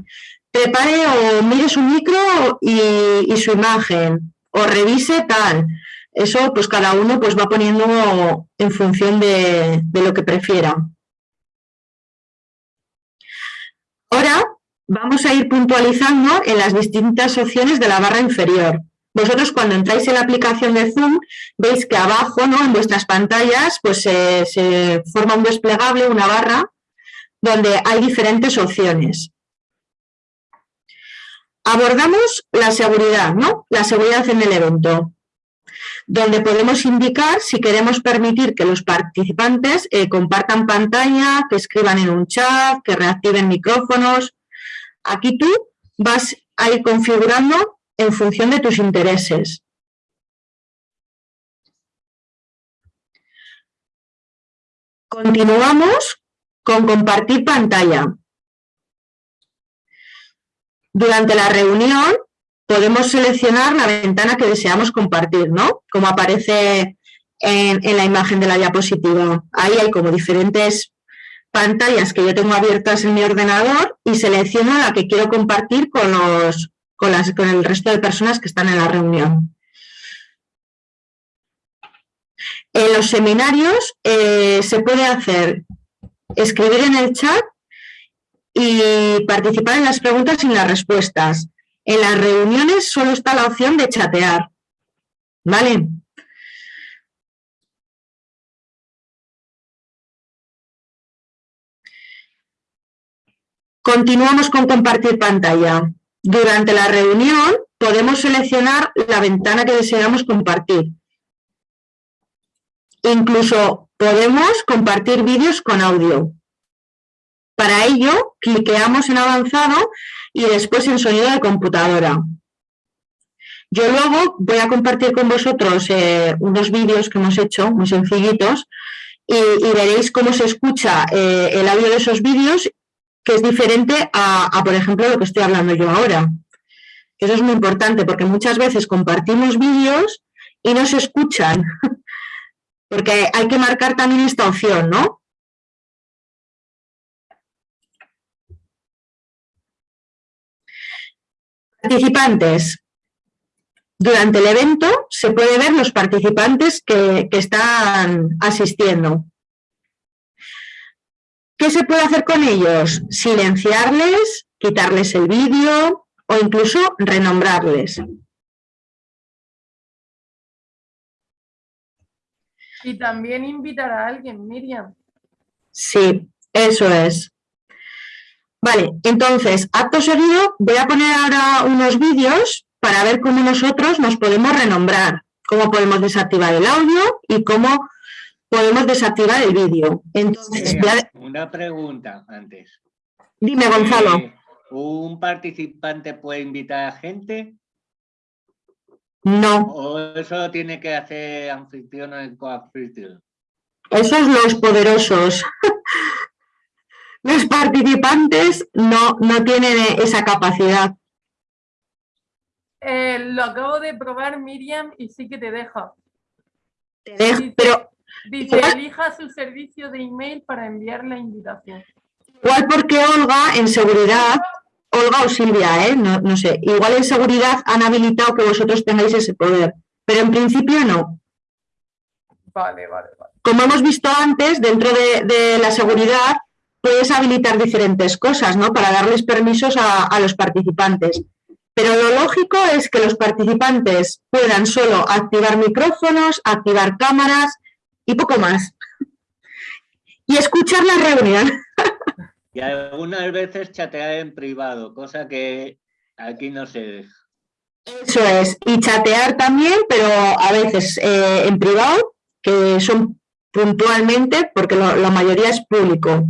prepare o mire su micro y, y, su imagen, o revise tal. Eso pues cada uno pues va poniendo en función de, de lo que prefiera. Ahora vamos a ir puntualizando en las distintas opciones de la barra inferior. Vosotros cuando entráis en la aplicación de Zoom veis que abajo, ¿no? en vuestras pantallas, pues se, forma un desplegable, una barra, donde hay diferentes opciones. Abordamos la seguridad, ¿no? La seguridad en el evento, donde podemos indicar si queremos permitir que los participantes eh, compartan pantalla, que escriban en un chat, que reactiven micrófonos, Aquí tú vas a ir configurando en función de tus intereses. Continuamos con compartir pantalla. Durante la reunión podemos seleccionar la ventana que deseamos compartir, ¿no? Como aparece en, la imagen de la diapositiva. Ahí hay como diferentes pantallas que yo tengo abiertas en mi ordenador y selecciono la que quiero compartir con, los, con, el resto de personas que están en la reunión. En los seminarios eh, se puede hacer escribir en el chat y participar en las preguntas y en las respuestas. En las reuniones solo está la opción de chatear. ¿Vale? Continuamos con compartir pantalla. Durante la reunión podemos seleccionar la ventana que deseamos compartir. Incluso podemos compartir vídeos con audio. Para ello, cliqueamos en avanzado y después en sonido de computadora. Yo luego voy a compartir con vosotros eh, unos vídeos que hemos hecho, muy sencillitos, y, veréis cómo se escucha eh, el audio de esos vídeos, que es diferente a, por ejemplo, lo que estoy hablando yo ahora. Eso es muy importante, porque muchas veces compartimos vídeos y no se escuchan, *laughs* porque hay que marcar también esta opción, ¿no? Participantes. Durante el evento se puede ver los participantes que, están asistiendo. ¿Qué se puede hacer con ellos? Silenciarles, quitarles el vídeo o incluso renombrarles. Y también invitar a alguien, Miriam. Sí, eso es. Vale, entonces, acto seguido, voy a poner ahora unos vídeos para ver cómo nosotros nos podemos renombrar, cómo podemos desactivar el audio y cómo podemos desactivar el vídeo. Entonces, Una pregunta antes. Dime, Gonzalo. Eh, ¿Un participante puede invitar a gente? No. ¿O eso tiene que hacer anfitrión o coanfitrión? Esos los poderosos. *laughs* los participantes no, no tienen esa capacidad. Eh, lo acabo de probar, Miriam, y sí que te deja. Te deja, pero... Dice, elija su servicio de email para enviar la invitación. Igual porque Olga, en seguridad, Olga o Silvia, ¿eh? no, no sé, igual en seguridad han habilitado que vosotros tengáis ese poder, pero en principio no. Vale, vale, vale. Como hemos visto antes, dentro de, de la seguridad puedes habilitar diferentes cosas, ¿no? Para darles permisos a, a los participantes. Pero lo lógico es que los participantes puedan solo activar micrófonos, activar cámaras y poco más. Y escuchar la reunión. Y algunas veces chatear en privado, cosa que aquí no se deja. Eso es, y chatear también, pero a veces eh, en privado, que son puntualmente, porque la mayoría es público.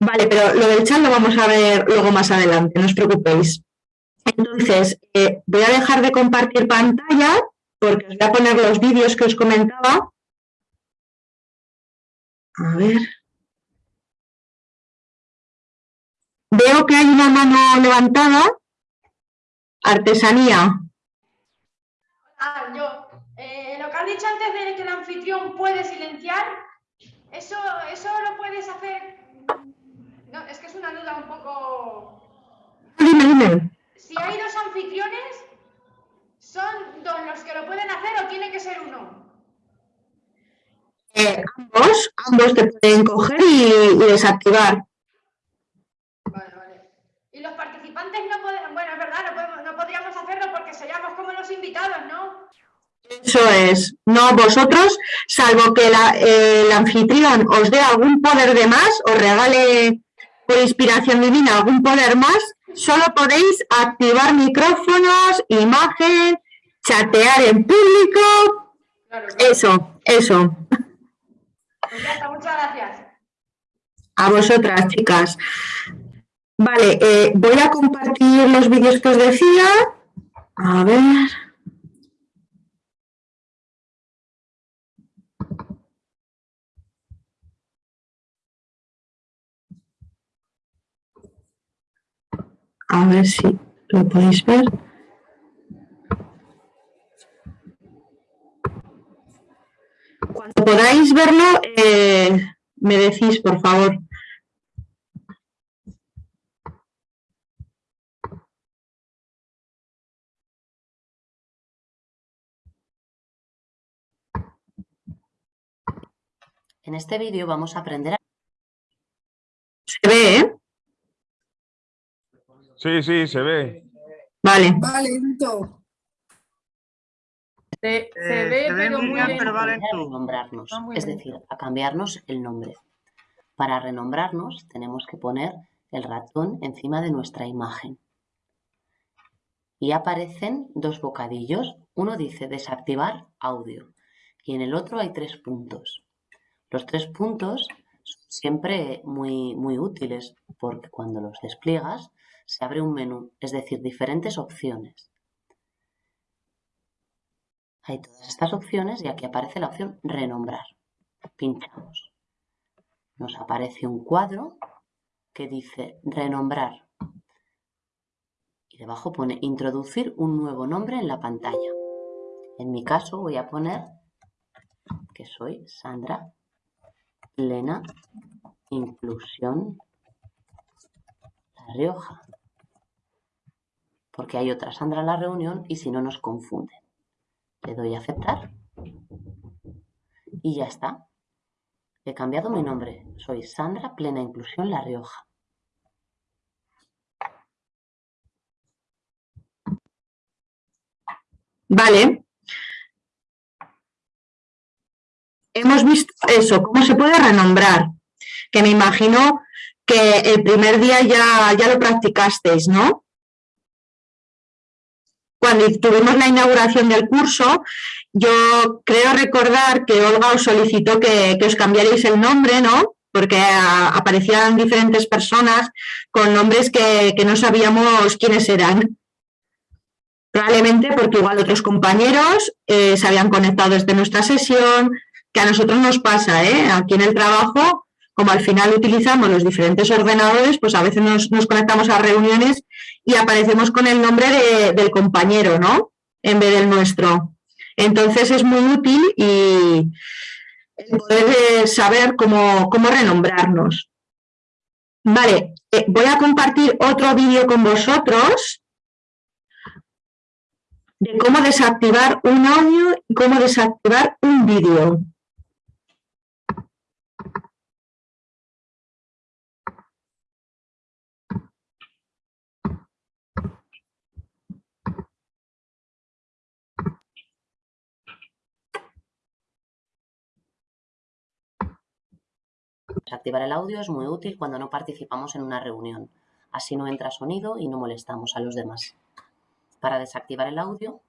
Vale, pero lo del chat lo vamos a ver luego más adelante, no os preocupéis. Entonces, eh, voy a dejar de compartir pantalla porque os voy a poner los vídeos que os comentaba. A ver. Veo que hay una mano levantada. Artesanía. Ah, yo. Eh, lo que has dicho antes de que el anfitrión puede silenciar, ¿eso, eso lo puedes hacer? No, es que es una duda un poco... Dime, dime si hay dos anfitriones, ¿son dos los que lo pueden hacer o tiene que ser uno? Eh, ambos, ambos te pueden coger y, desactivar. Vale, vale. Y los participantes no pueden, bueno, es verdad, no, podríamos hacerlo porque seríamos como los invitados, ¿no? Eso es, no vosotros, salvo que el anfitrión os dé algún poder de más, os regale por inspiración divina algún poder más, solo podéis activar micrófonos, imagen, chatear en público. Eso, eso. Pues muchas gracias. A vosotras, chicas. Vale, eh, voy a compartir los vídeos que os decía. A ver. A ver si lo podéis ver. Cuando podáis verlo, eh, me decís, por favor. En este vídeo vamos a aprender a... Se ve, ¿eh? Sí, sí, se ve. Vale. Vale, Se, se ve, pero muy pero renombrarnos, es decir, a cambiarnos el nombre. Para renombrarnos tenemos que poner el ratón encima de nuestra imagen. Y aparecen dos bocadillos. Uno dice desactivar audio y en el otro hay tres puntos. Los tres puntos son siempre muy, muy útiles porque cuando los despliegas se abre un menú, es decir, diferentes opciones. Hay todas estas opciones y aquí aparece la opción renombrar. Pinchamos. Nos aparece un cuadro que dice renombrar. Y debajo pone introducir un nuevo nombre en la pantalla. En mi caso voy a poner que soy Sandra Plena Inclusión La Rioja. Porque hay otra Sandra en la reunión y si no nos confunden. Le doy a aceptar. Y ya está. He cambiado mi nombre. Soy Sandra Plena Inclusión La Rioja. Vale. Hemos visto eso, cómo se puede renombrar, que me imagino que el primer día ya, ya lo practicasteis, ¿no? Cuando tuvimos la inauguración del curso, yo creo recordar que Olga os solicitó que, os cambiarais el nombre, ¿no? Porque aparecían diferentes personas con nombres que, no sabíamos quiénes eran. Probablemente porque igual otros compañeros eh, se habían conectado desde nuestra sesión, que a nosotros nos pasa, ¿eh? Aquí en el trabajo, como al final utilizamos los diferentes ordenadores, pues a veces nos, conectamos a reuniones y aparecemos con el nombre del compañero, ¿no? En vez del nuestro. Entonces es muy útil y poder eh, saber cómo, renombrarnos. Vale, eh, voy a compartir otro vídeo con vosotros de cómo desactivar un audio y cómo desactivar un vídeo. Desactivar el audio es muy útil cuando no participamos en una reunión. Así no entra sonido y no molestamos a los demás. Para desactivar el audio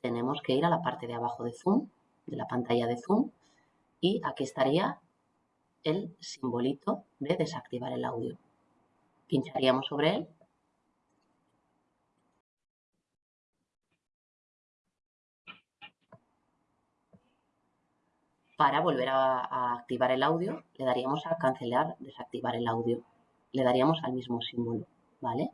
tenemos que ir a la parte de abajo de Zoom, de la pantalla de Zoom, y aquí estaría el simbolito de desactivar el audio. Pincharíamos sobre él Para volver a, activar el audio, le daríamos a cancelar, desactivar el audio. Le daríamos al mismo símbolo, ¿vale?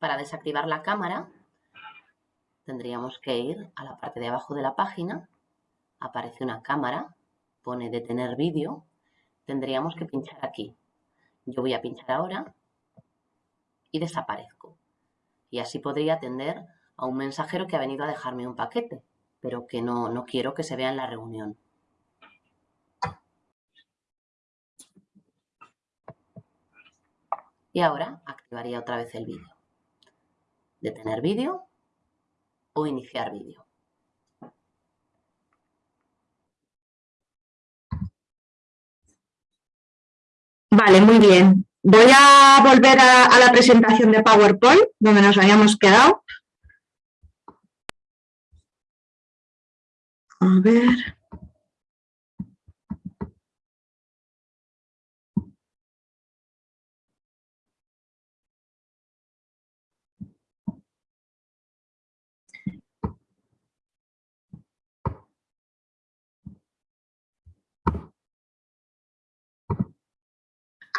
Para desactivar la cámara tendríamos que ir a la parte de abajo de la página, aparece una cámara, pone detener vídeo, tendríamos que pinchar aquí. Yo voy a pinchar ahora y desaparezco. Y así podría atender a un mensajero que ha venido a dejarme un paquete, pero que no, no quiero que se vea en la reunión. Y ahora activaría otra vez el vídeo detener vídeo o iniciar vídeo. Vale, muy bien. Voy a volver a, a, la presentación de PowerPoint, donde nos habíamos quedado. A ver.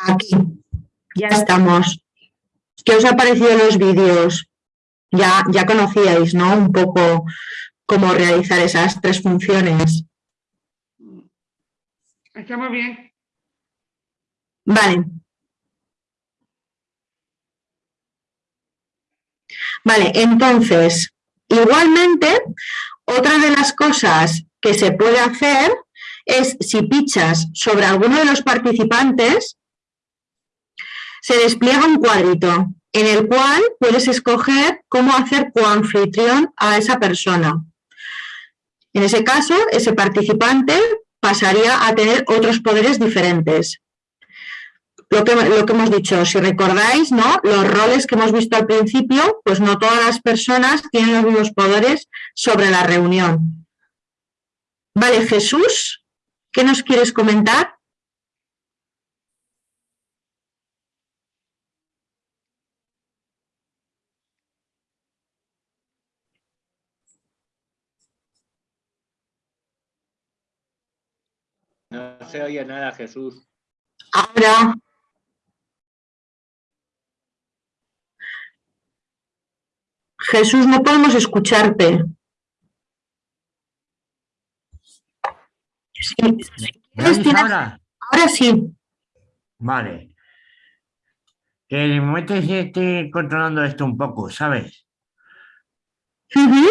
Aquí, ya estamos. ¿Qué os ha parecido los vídeos? Ya, ya conocíais, ¿no? Un poco cómo realizar esas tres funciones. Está muy bien. Vale. Vale, entonces, igualmente, otra de las cosas que se puede hacer es si pichas sobre alguno de los participantes, se despliega un cuadrito en el cual puedes escoger cómo hacer coanfitrión a esa persona. En ese caso, ese participante pasaría a tener otros poderes diferentes. Lo que, lo que hemos dicho, si recordáis, ¿no? los roles que hemos visto al principio, pues no todas las personas tienen los mismos poderes sobre la reunión. Vale, Jesús, ¿qué nos quieres comentar? No se oye nada, Jesús. Ahora. Jesús, no podemos escucharte. Sí, si ¿Me quieres, oís tienes- ahora? ahora sí. Vale. En el momento en que estoy controlando esto un poco, ¿sabes? Ujú.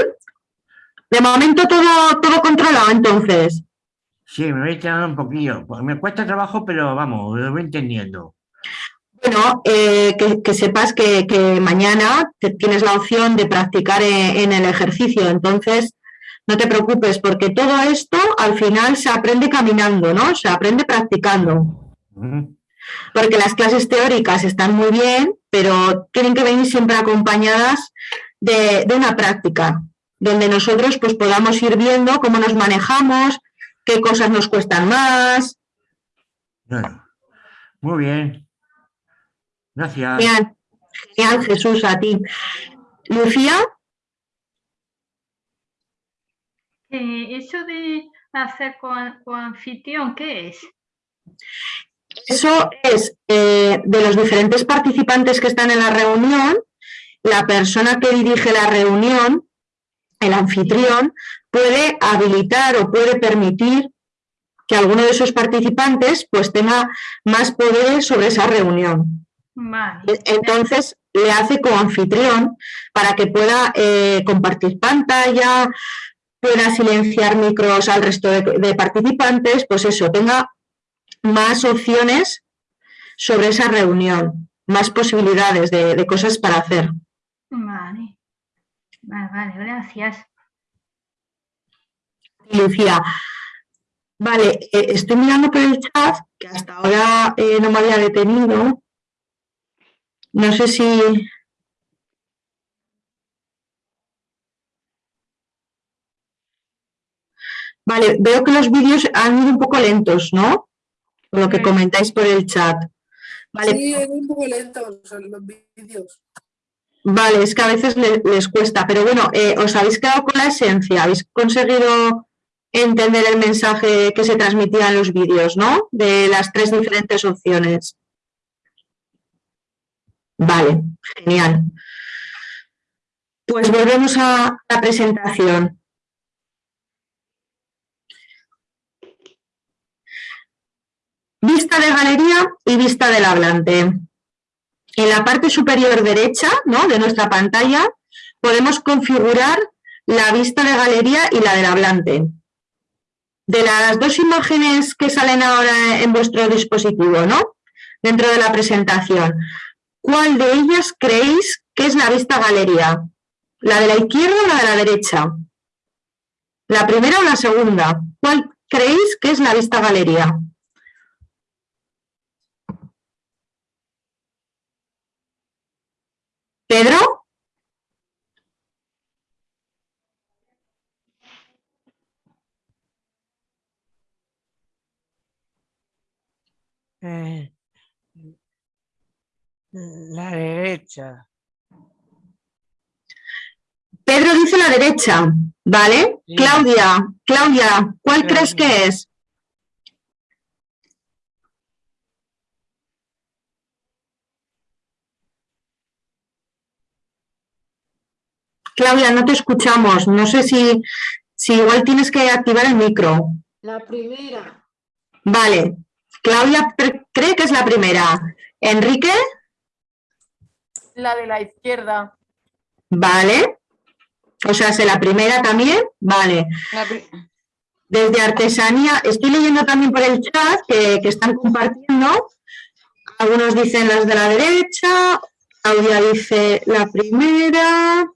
De momento todo, todo controlado, entonces. Sí, me voy quedando un poquillo. Pues me cuesta trabajo, pero vamos, lo voy entendiendo. Bueno, eh, que, que sepas que, que mañana tienes la opción de practicar e- en, el ejercicio, entonces no te preocupes porque todo esto al final se aprende caminando, ¿no? Se aprende practicando. Porque las clases teóricas están muy bien, pero tienen que venir siempre acompañadas de, de una práctica, donde nosotros pues podamos ir viendo cómo nos manejamos, qué cosas nos cuestan más. Bueno, muy bien. Gracias. Genial, genial, Jesús, a ti. Lucía, Eh, eso de hacer con, con anfitrión, ¿qué es? eso es eh, de los diferentes participantes que están en la reunión, la persona que dirige la reunión, el anfitrión, puede habilitar o puede permitir que alguno de esos participantes pues tenga más poderes sobre esa reunión. Vale. Entonces le hace como anfitrión para que pueda eh, compartir pantalla, pueda silenciar micros al resto de, de participantes, pues eso, tenga más opciones sobre esa reunión, más posibilidades de, de cosas para hacer. Vale. Vale, vale, gracias. Lucía, vale, eh, estoy mirando por el chat, que hasta ahora eh, no me había detenido. No sé si... Vale, veo que los vídeos han ido un poco lentos, ¿no? Por lo que comentáis por el chat. Vale, Sí, es un poco lento los vídeos. Vale, es que a veces le- les cuesta, pero bueno, eh, os habéis quedado con la esencia, habéis conseguido entender el mensaje que se transmitía en los vídeos, ¿no? De las tres diferentes opciones. Vale, genial. Pues volvemos a la presentación. Vista de galería y vista del hablante. En la parte superior derecha ¿no? de nuestra pantalla podemos configurar la vista de galería y la del hablante. De las dos imágenes que salen ahora en vuestro dispositivo, ¿no? dentro de la presentación, ¿cuál de ellas creéis que es la vista galería? ¿La de la izquierda o la de la derecha? ¿La primera o la segunda? ¿Cuál creéis que es la vista galería? ¿Pedro? Eh, la derecha. Pedro dice la derecha, ¿vale? Sí. Claudia, Claudia, ¿cuál crees que es? Claudia, no te escuchamos. No sé si, si igual tienes que activar el micro. La primera. Vale. Claudia cree que es la primera. Enrique, La de la izquierda. vale. O sea, ¿es la primera también? Vale. La, pri- desde artesanía, estoy leyendo también por el chat que, que están compartiendo. Algunos dicen las de la derecha, Claudia dice la primera,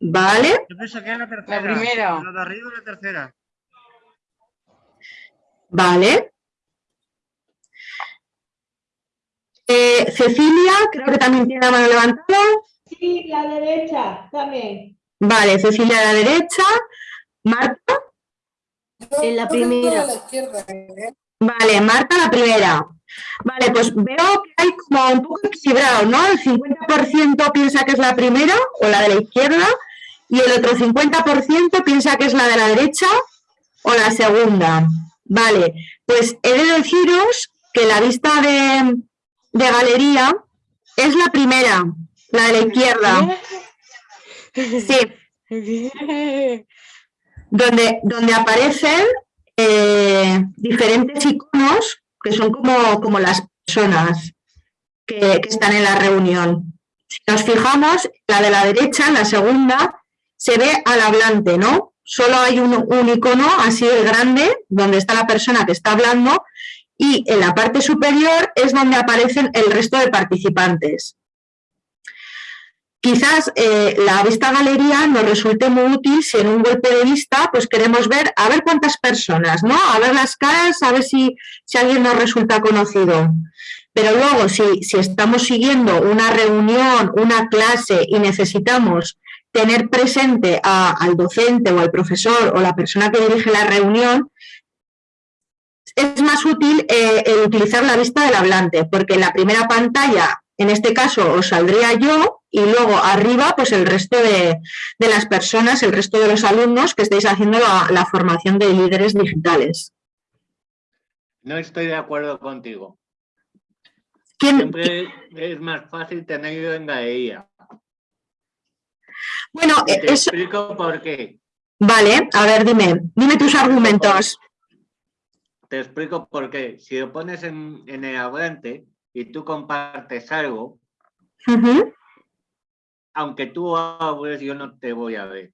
¿vale? Yo pienso que es la tercera. primera. La de arriba es la tercera. Vale. Eh, Cecilia, creo que también tiene la mano levantada. Sí, la derecha también. Vale, Cecilia a la derecha. Marta. En la primera. a la izquierda, ¿eh? Vale, Marta la primera. Vale, pues veo que hay como un poco equilibrado, ¿no? El 50% piensa que es la primera o la de la izquierda y el otro 50% piensa que es la de la derecha o la segunda. Vale, pues he de deciros que la vista de, de galería es la primera, la de la izquierda. Sí. donde, donde aparecen eh, diferentes iconos que son como, como las personas que, que están en la reunión. Si nos fijamos, la de la derecha, la segunda, se ve al hablante, ¿no? Solo hay un, un icono así de grande donde está la persona que está hablando y en la parte superior es donde aparecen el resto de participantes. Quizás eh, la vista galería nos resulte muy útil si en un golpe de vista pues queremos ver a ver cuántas personas, ¿no? A ver las caras, a ver si, si alguien nos resulta conocido. Pero luego, si, si estamos siguiendo una reunión, una clase y necesitamos tener presente al docente o al profesor o la persona que dirige la reunión, es más útil eh, el utilizar la vista del hablante, porque en la primera pantalla, en este caso, os saldría yo y luego arriba, pues el resto de, de las personas, el resto de los alumnos que estáis haciendo la, la formación de líderes digitales. No estoy de acuerdo contigo. ¿Quién- Siempre es más fácil tenerlo en galería. Bueno, Y eh, te eso, explico por qué. vale, a ver, dime, dime tus argumentos. Te explico por qué. Si lo pones en, en el hablante y tú compartes algo, aunque tú hables, yo no te voy a ver.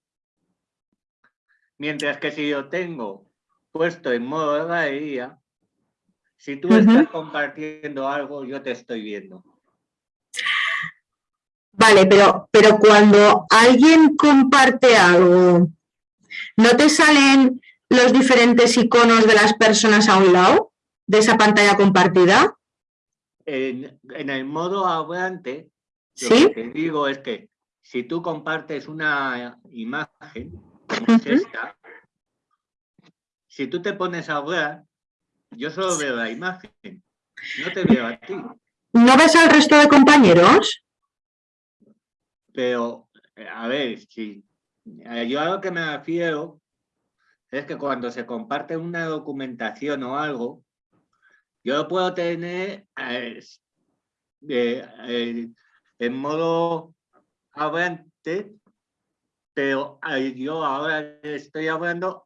Mientras que si yo tengo puesto en modo de galería, si tú estás compartiendo algo, yo te estoy viendo. Vale, pero, pero cuando alguien comparte algo, ¿no te salen los diferentes iconos de las personas a un lado de esa pantalla compartida? En, en el modo hablante, lo ¿Sí? que te digo es que si tú compartes una imagen, como es esta, si tú te pones a hablar, yo solo veo la imagen, no te veo a ti. ¿No ves al resto de compañeros? Pero, a ver, si eh, yo a lo que me refiero es que cuando se comparte una documentación o algo, yo lo puedo tener eh, eh, eh, en modo hablante, pero yo ahora estoy hablando,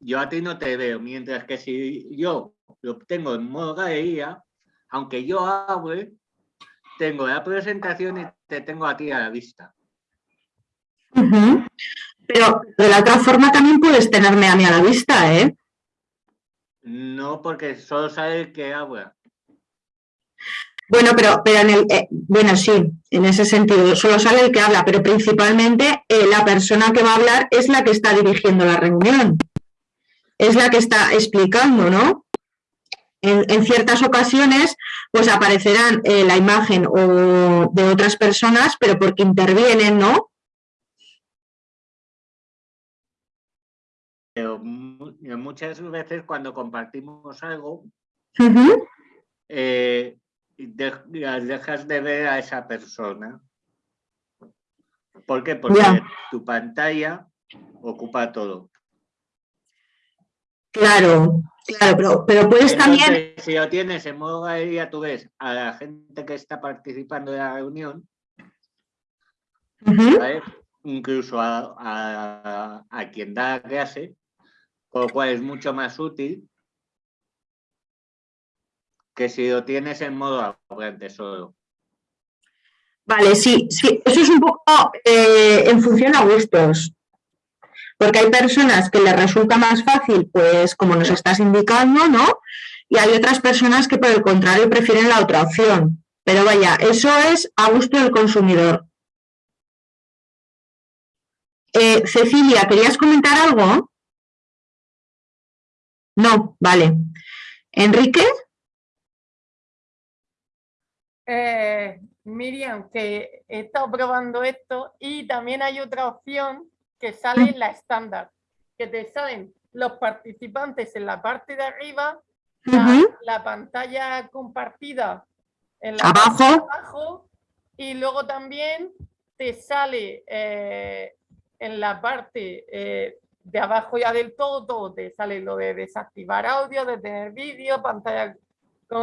yo a ti no te veo, mientras que si yo lo tengo en modo galería, aunque yo hable, tengo la presentación y te tengo a ti a la vista. Pero de la otra forma también puedes tenerme a mí a la vista, ¿eh? No, porque solo sabe el que habla. Bueno, pero, pero en el, eh, bueno, sí, en ese sentido, solo sale el que habla, pero principalmente eh, la persona que va a hablar es la que está dirigiendo la reunión, es la que está explicando, ¿no? En, en ciertas ocasiones, pues aparecerán eh, la imagen o de otras personas, pero porque intervienen, ¿no? Pero mu- muchas veces cuando compartimos algo, Ujú. eh, de- dejas de ver a esa persona. ¿Por qué? Porque tu pantalla ocupa todo. Claro, claro, pero, pero puedes también... Entonces, si lo tienes en modo galería, tú ves a la gente que está participando de la reunión, incluso a, a- a quien da la clase, con lo cual es mucho más útil que si lo tienes en modo hablante solo. Vale, sí, sí, eso es un poco eh, en función a gustos. Porque hay personas que les resulta más fácil, pues como nos estás indicando, ¿no? Y hay otras personas que por el contrario prefieren la otra opción. Pero vaya, eso es a gusto del consumidor. Eh, Cecilia, ¿querías comentar algo? No, vale. Enrique. Eh, Miriam, que he estado probando esto y también hay otra opción que sale en la estándar, que te salen los participantes en la parte de arriba, la, pantalla compartida en la Abajo. parte de abajo y luego también te sale eh, en la parte eh, de abajo ya del todo, todo te sale lo de desactivar audio, de tener vídeo, pantalla,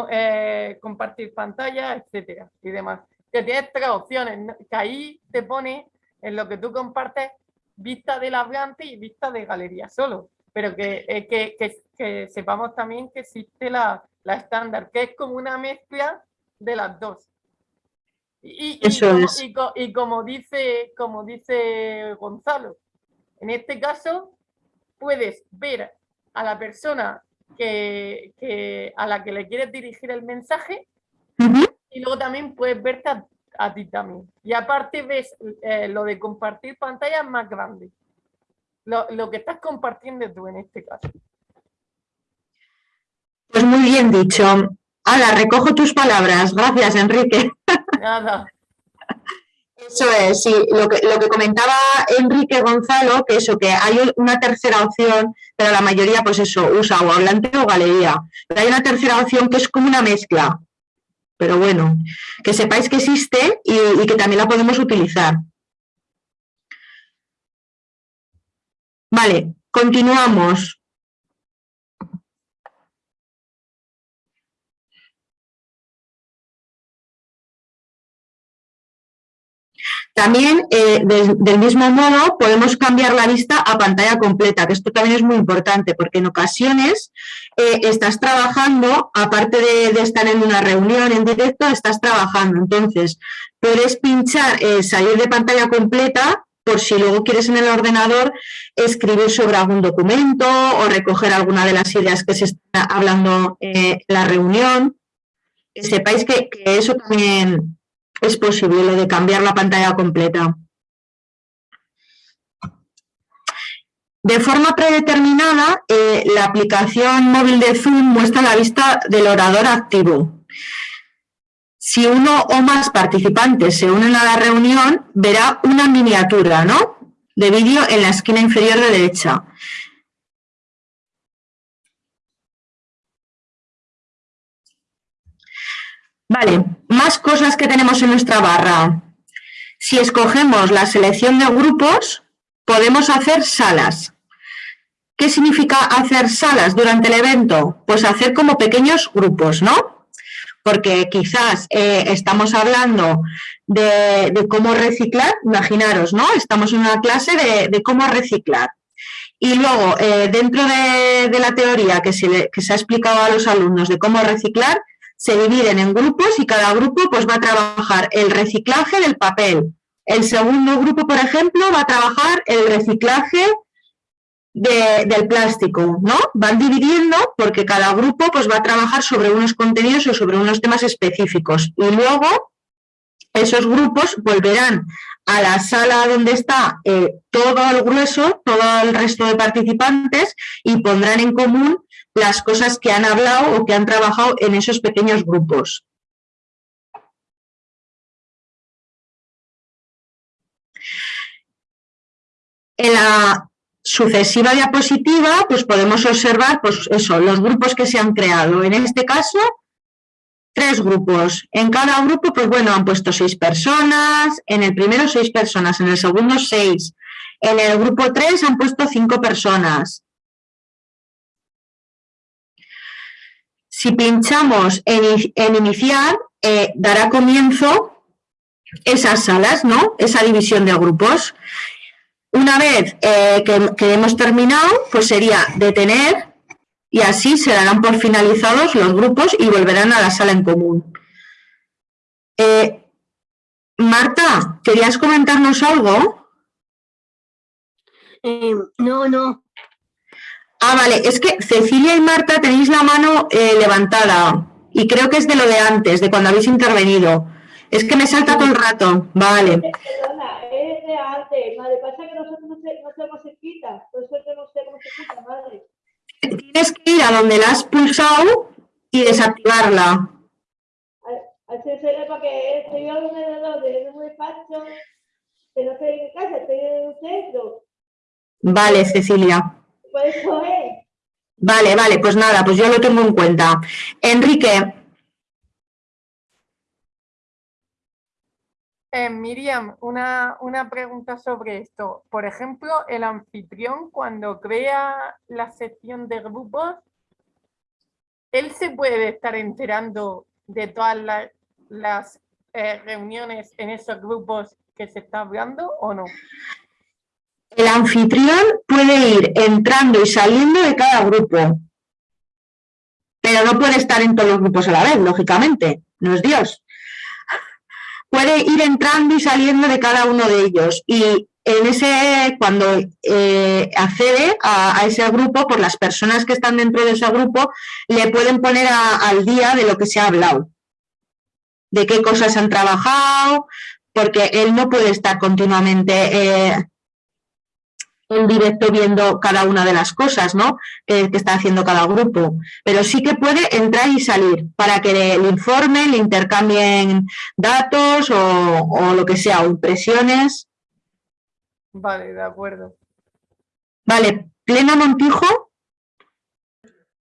eh, compartir pantalla, etcétera y demás. Que tienes tres opciones, que ahí te pone en lo que tú compartes vista del hablante y vista de galería solo. Pero que, eh, que, que- que sepamos también que existe la, la estándar, que es como una mezcla de las dos. Y, y- y Eso como, es. y como dice, como dice Gonzalo, en este caso puedes ver a la persona que, que- a la que le quieres dirigir el mensaje y luego también puedes verte a, a ti también. Y aparte ves eh, lo de compartir pantalla más grande. Lo, lo que estás compartiendo tú en este caso. Pues muy bien dicho. Ala, recojo tus palabras. Gracias, Enrique. Nada. *laughs* Eso es, sí, lo que, lo que comentaba Enrique Gonzalo, que eso, que hay una tercera opción, pero la mayoría, pues eso, usa o hablante o galería. Pero hay una tercera opción que es como una mezcla. Pero bueno, que sepáis que existe y, y que también la podemos utilizar. Vale, continuamos. También, eh, de- del mismo modo, podemos cambiar la vista a pantalla completa, que esto también es muy importante, porque en ocasiones eh, estás trabajando, aparte de, estar en una reunión en directo, estás trabajando. Entonces, puedes pinchar, eh, salir de pantalla completa, por si luego quieres en el ordenador escribir sobre algún documento o recoger alguna de las ideas que se está hablando en la reunión. Que sepáis que eso también es posible, lo de cambiar la pantalla completa. De forma predeterminada, eh, la aplicación móvil de Zoom muestra la vista del orador activo. Si uno o más participantes se unen a la reunión, verá una miniatura ¿no? de vídeo en la esquina inferior de derecha. Vale, más cosas que tenemos en nuestra barra. Si escogemos la selección de grupos, podemos hacer salas. ¿Qué significa hacer salas durante el evento? Pues hacer como pequeños grupos, ¿no? Porque quizás eh, estamos hablando de, cómo reciclar, imaginaros, ¿no? Estamos en una clase de, cómo reciclar. Y luego, eh, dentro de, la teoría que se ha explicado a los alumnos de cómo reciclar, se dividen en grupos y cada grupo pues, va a trabajar el reciclaje del papel. El segundo grupo, por ejemplo, va a trabajar el reciclaje de- del plástico, ¿no? Van dividiendo porque cada grupo pues, va a trabajar sobre unos contenidos o sobre unos temas específicos. Y luego esos grupos volverán a la sala donde está eh, todo el grueso, todo el resto de participantes y pondrán en común las cosas que han hablado o que han trabajado en esos pequeños grupos. En la sucesiva diapositiva, pues podemos observar pues eso, los grupos que se han creado. En este caso, tres grupos. En cada grupo, pues bueno, han puesto seis personas, en el primero seis personas, en el segundo seis. En el grupo tres han puesto cinco personas. Si pinchamos en, iniciar, eh, dará comienzo esas salas, ¿no? Esa división de grupos. Una vez eh, que, hemos terminado, pues sería detener y así se darán por finalizados los grupos y volverán a la sala en común. Eh, Marta, ¿querías comentarnos algo? No, no. Ah, vale, es que Cecilia y Marta tenéis la mano eh, levantada y creo que es de lo de antes, de cuando habéis intervenido. Es que me salta todo el rato. Vale. Perdona, es de antes, madre. Pasa que nosotros no, sé, no si quita. Por yo no sé cómo se quita, madre. Tienes que ir a donde la has pulsado y desactivarla. Al CSL para que estoy a un ordenador de un despacho, que no estoy en casa, estoy en un centro. Vale, Cecilia. Por eso es. Vale, vale, pues nada, pues yo lo tengo en cuenta. Enrique, Eh, Miriam, una, una pregunta sobre esto. Por ejemplo, el anfitrión cuando crea la sección de grupos, ¿él se puede estar enterando de todas la- las eh, reuniones en esos grupos que se está hablando o no? El anfitrión puede ir entrando y saliendo de cada grupo, pero no puede estar en todos los grupos a la vez, lógicamente, no es Dios. Puede ir entrando y saliendo de cada uno de ellos. Y en ese, cuando eh, accede a, ese grupo, por las personas que están dentro de ese grupo, le pueden poner al día de lo que se ha hablado, de qué cosas han trabajado, porque él no puede estar continuamente eh, en directo viendo cada una de las cosas ¿no? que, que está haciendo cada grupo, pero sí que puede entrar y salir para que le, le informen, le intercambien datos o, o lo que sea, o impresiones. Vale, de acuerdo. Vale, Plena Montijo,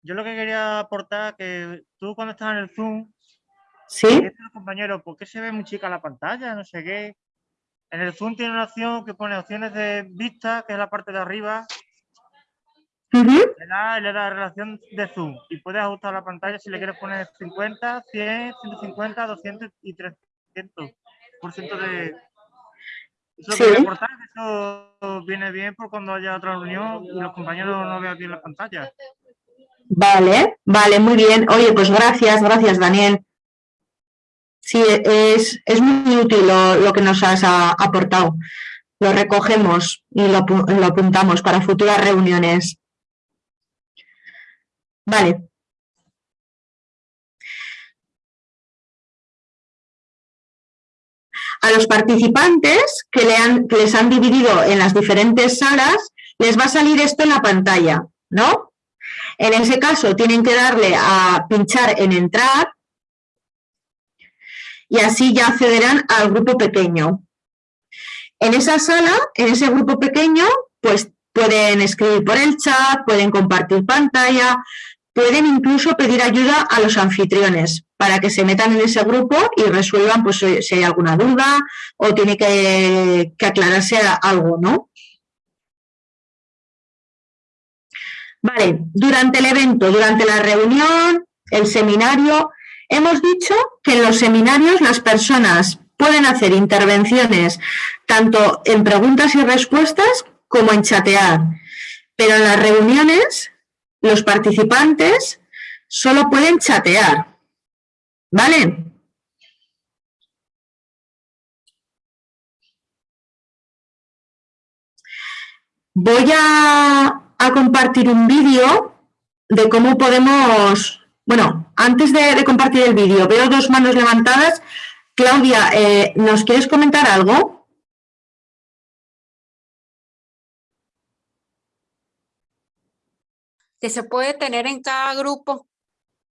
Yo lo que quería aportar que tú cuando estás en el Zoom, ¿Sí? los compañeros, ¿por qué se ve muy chica la pantalla? No sé qué. En el Zoom tiene una opción que pone opciones de vista, que es la parte de arriba. Le da, le da relación de zoom y puedes ajustar la pantalla si le quieres poner 50, 100, 150, 200 y 300 por ciento de... Eso Sí. aportar, que eso viene bien por cuando haya otra reunión y los compañeros no vean bien la pantalla. Vale, vale, muy bien. Oye, pues gracias, gracias, Daniel. Sí, es, es muy útil lo, lo que nos has aportado. Lo recogemos y lo, lo apuntamos para futuras reuniones. Vale. A los participantes que, que les han dividido en las diferentes salas, les va a salir esto en la pantalla, ¿no? En ese caso, tienen que darle a pinchar en entrar y así ya accederán al grupo pequeño. En esa sala, en ese grupo pequeño, pues pueden escribir por el chat, pueden compartir pantalla, pueden incluso pedir ayuda a los anfitriones para que se metan en ese grupo y resuelvan pues, si hay alguna duda o tiene que, que aclararse algo, ¿no? Vale, durante el evento, durante la reunión, el seminario, hemos dicho que en los seminarios las personas pueden hacer intervenciones tanto en preguntas y respuestas como en chatear, pero en las reuniones los participantes solo pueden chatear, ¿vale? Voy a, compartir un vídeo de cómo podemos... Bueno, antes de, de compartir el vídeo, veo dos manos levantadas. Claudia, eh, ¿nos quieres comentar algo? que se puede tener en cada grupo,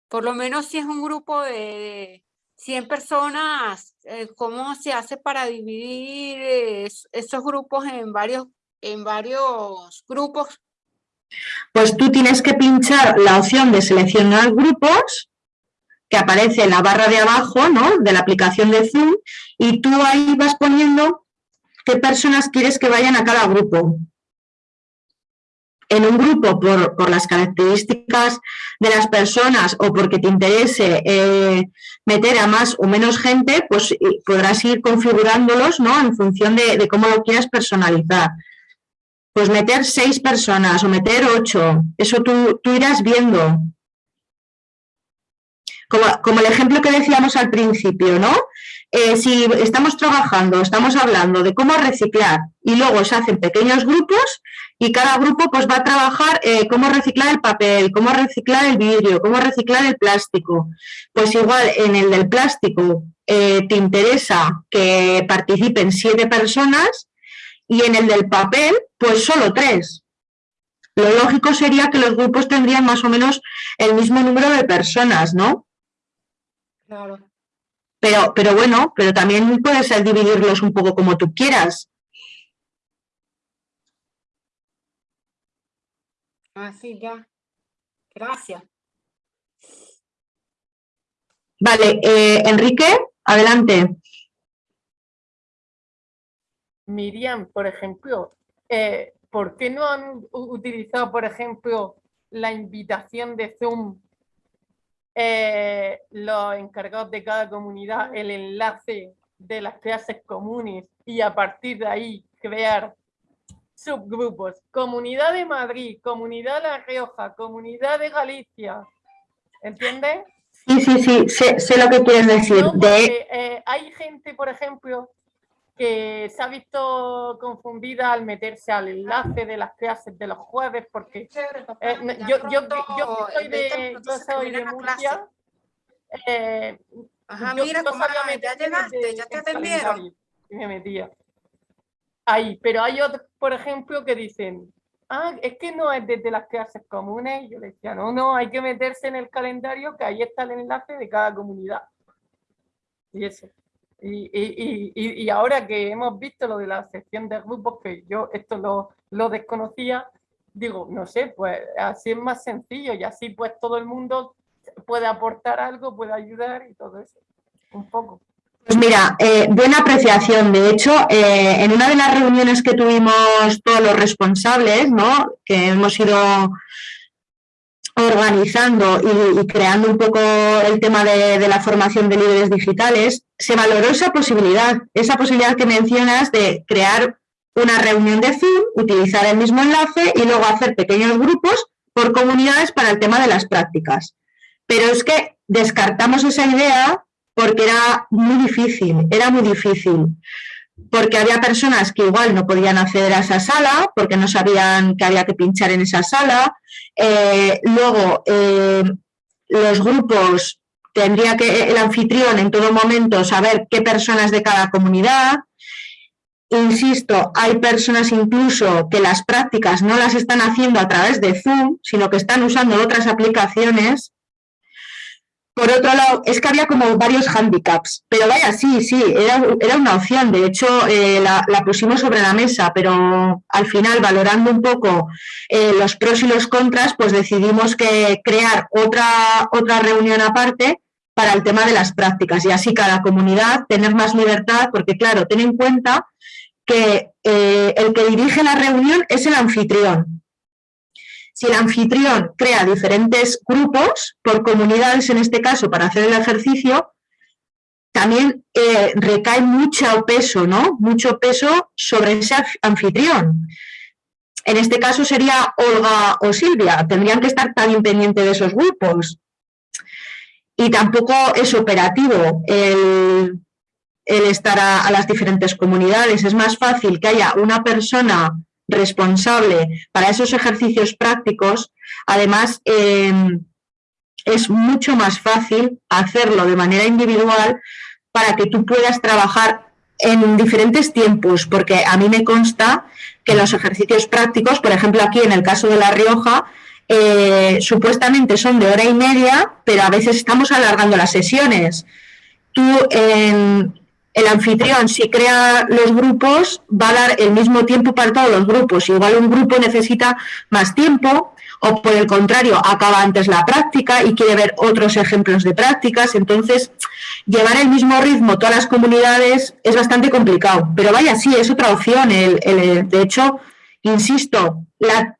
por lo menos si es un grupo de 100 personas, eh, ¿cómo se hace para dividir es- esos grupos en varios, en varios grupos? Pues tú tienes que pinchar la opción de seleccionar grupos que aparece en la barra de abajo ¿no? de la aplicación de Zoom y tú ahí vas poniendo qué personas quieres que vayan a cada grupo. En un grupo, por, las características de las personas o porque te interese eh, meter a más o menos gente, pues y podrás ir configurándolos ¿no? en función de, de cómo lo quieras personalizar pues meter seis personas o meter ocho, eso tú, tú irás viendo. Como, como el ejemplo que decíamos al principio, ¿no? eh, si estamos trabajando, estamos hablando de cómo reciclar y luego se hacen pequeños grupos y cada grupo pues va a trabajar eh, cómo reciclar el papel, cómo reciclar el vidrio, cómo reciclar el plástico. Pues igual en el del plástico eh, te interesa que participen siete personas y en el del papel pues solo tres. Lo lógico sería que los grupos tendrían más o menos el mismo número de personas, ¿no? Claro. Pero, pero bueno, pero también puedes dividirlos un poco como tú quieras. Así ya. Gracias. Vale, eh, Enrique, adelante. Miriam, por ejemplo, eh, ¿por qué no han utilizado, por ejemplo, la invitación de Zoom, eh, los encargados de cada comunidad, el enlace de las clases comunes y a partir de ahí crear subgrupos? Comunidad de Madrid, Comunidad de La Rioja, Comunidad de Galicia, ¿entiendes? Sí, sí, sí, sé, sé lo que quieres decir. No, De, porque, eh, hay gente, por ejemplo, que se ha visto confundida al meterse al enlace de las clases de los jueves, porque eh, yo, yo, yo, yo soy de, yo soy de Murcia, eh, Ajá, yo mira, comadre, sabía ya llegaste, ya te atendieron. y me metía ahí, pero hay otros, por ejemplo, que dicen, ah, es que no es desde las clases comunes, y yo le decía, no, no, hay que meterse en el calendario, que ahí está el enlace de cada comunidad. Y eso. Y, y, y, ahora que hemos visto lo de la sección de grupos, que yo esto lo, lo desconocía, digo, no sé, pues así es más sencillo y así pues todo el mundo puede aportar algo, puede ayudar y todo eso. Un poco. Pues mira, eh, buena apreciación. De hecho, eh, en una de las reuniones que tuvimos todos los responsables, ¿no? que hemos ido organizando y, creando un poco el tema de, de la formación de líderes digitales, se valoró esa posibilidad, esa posibilidad que mencionas de crear una reunión de Zoom, utilizar el mismo enlace y luego hacer pequeños grupos por comunidades para el tema de las prácticas. Pero es que descartamos esa idea porque era muy difícil, era muy difícil. Porque había personas que igual no podían acceder a esa sala, porque no sabían que había que pinchar en esa sala. Eh, luego, eh, los grupos, tendría que el anfitrión en todo momento saber qué personas de cada comunidad. Insisto, hay personas incluso que las prácticas no las están haciendo a través de Zoom, sino que están usando otras aplicaciones. Por otro lado, es que había como varios handicaps, pero vaya, sí, sí, era, era una opción, de hecho eh, la, pusimos sobre la mesa, pero al final, valorando un poco eh, los pros y los contras, pues decidimos que crear otra, otra reunión aparte para el tema de las prácticas y así cada comunidad tener más libertad, porque claro, ten en cuenta que eh, el que dirige la reunión es el anfitrión. Si el anfitrión crea diferentes grupos, por comunidades en este caso, para hacer el ejercicio, también eh, recae mucho peso, ¿no? Mucho peso sobre ese anf- anfitrión. En este caso sería Olga o Silvia, tendrían que estar también pendientes de esos grupos. Y tampoco es operativo el, estar a las diferentes comunidades. Es más fácil que haya una persona responsable para esos ejercicios prácticos. Además, eh, es mucho más fácil hacerlo de manera individual para que tú puedas trabajar en diferentes tiempos, porque a mí me consta que los ejercicios prácticos, por ejemplo aquí en el caso de La Rioja, eh, supuestamente son de hora y media, pero a veces estamos alargando las sesiones. Tú, en- el anfitrión, si crea los grupos, va a dar el mismo tiempo para todos los grupos. Igual un grupo necesita más tiempo o por el contrario, acaba antes la práctica y quiere ver otros ejemplos de prácticas. Entonces, llevar el mismo ritmo todas las comunidades es bastante complicado. Pero vaya, sí, es otra opción. El- de hecho, insisto,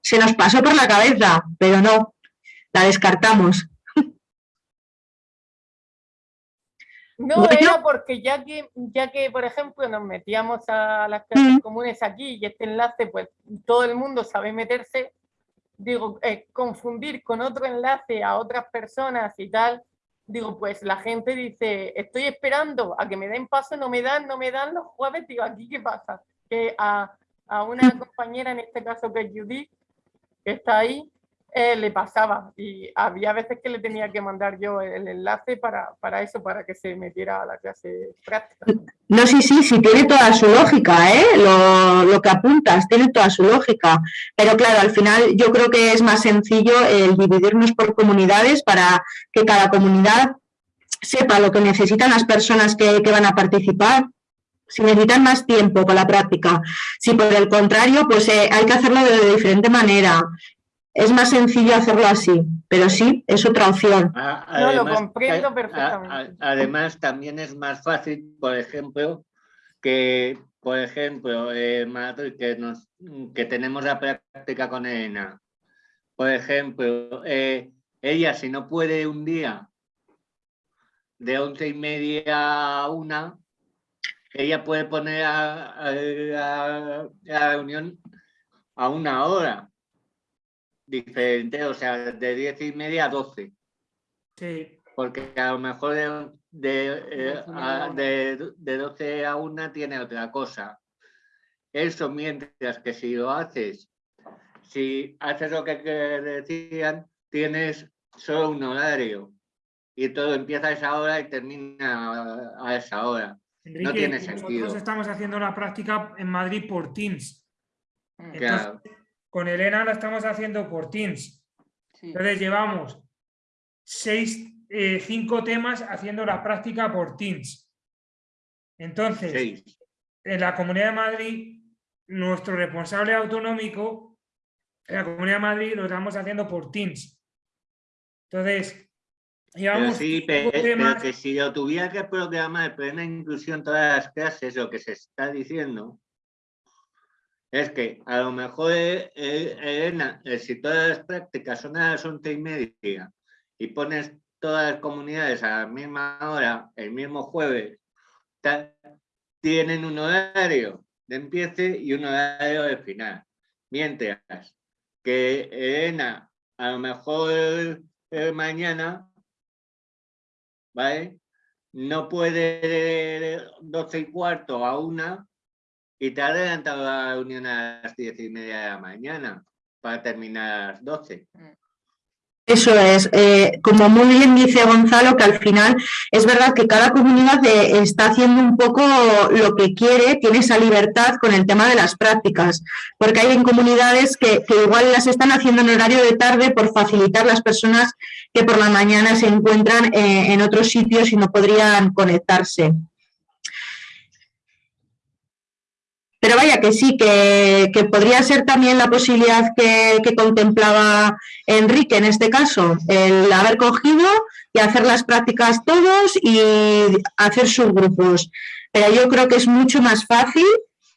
se nos pasó por la cabeza, pero no, la descartamos. No, Bueno. era porque ya que, ya que, por ejemplo, nos metíamos a las clases comunes aquí y este enlace, pues todo el mundo sabe meterse, digo, eh, confundir con otro enlace a otras personas y tal, digo, pues la gente dice, estoy esperando a que me den paso, no me dan, no me dan los jueves, digo, ¿aquí qué pasa? Que a, a una compañera, en este caso que es Judith, que está ahí, eh, le pasaba y había veces que le tenía que mandar yo el enlace para, para eso, para que se metiera a la clase práctica. No, sí, sí, sí, tiene toda su lógica, ¿eh? Lo, lo que apuntas, tiene toda su lógica. Pero claro, al final yo creo que es más sencillo el dividirnos por comunidades para que cada comunidad sepa lo que necesitan las personas que, que van a participar si necesitan más tiempo para la práctica, si por el contrario, pues eh, hay que hacerlo de, diferente manera. Es más sencillo hacerlo así, pero sí, es otra opción. A- No, lo además, comprendo a- a- perfectamente. a- además, también es más fácil, por ejemplo, que, por ejemplo, eh, Madrid, que, nos, que tenemos la práctica con Elena. Por ejemplo, eh, ella si no puede un día de once y media a una, ella puede poner a, a- a- a la reunión a una hora diferente, o sea, de diez y media a doce. Sí. Porque a lo mejor de, de, eh, a- de, de 12 a 1 tiene otra cosa. Eso mientras que si lo haces, si haces lo que, que decían, tienes solo un horario y todo empieza a esa hora y termina a, esa hora. Enrique, no tiene nosotros sentido. estamos haciendo la práctica en Madrid por Teams. Entonces, Claro. Con Elena la estamos haciendo por Teams. Entonces llevamos seis, eh, cinco temas haciendo la práctica por Teams. Entonces, Seis. en la Comunidad de Madrid, nuestro responsable autonómico, en la Comunidad de Madrid lo estamos haciendo por Teams. Entonces, Pero llevamos sí, cinco pe- pero temas. que si lo tuviera que programar plena inclusión todas las clases, lo que se está diciendo es que a lo mejor eh, eh, Elena, eh, si todas las prácticas son a las once y media y pones todas las comunidades a la misma hora, el mismo jueves, tienen un horario de empiece y un horario de final. Mientras que Elena, a lo mejor eh, mañana ¿vale? No puede de 12 y cuarto a una y te adelantado la reunión a las 10 y media de la mañana para terminar a las 12. Eso es, eh, como muy bien dice Gonzalo, que al final es verdad que cada comunidad eh, está haciendo un poco lo que quiere, tiene esa libertad con el tema de las prácticas, porque hay en comunidades que, que igual las están haciendo en horario de tarde por facilitar las personas que por la mañana se encuentran eh, en otros sitios y no podrían conectarse. Pero vaya que sí, que, podría ser también la posibilidad que, que contemplaba Enrique en este caso, el haber cogido y hacer las prácticas todos y hacer subgrupos. Pero yo creo que es mucho más fácil,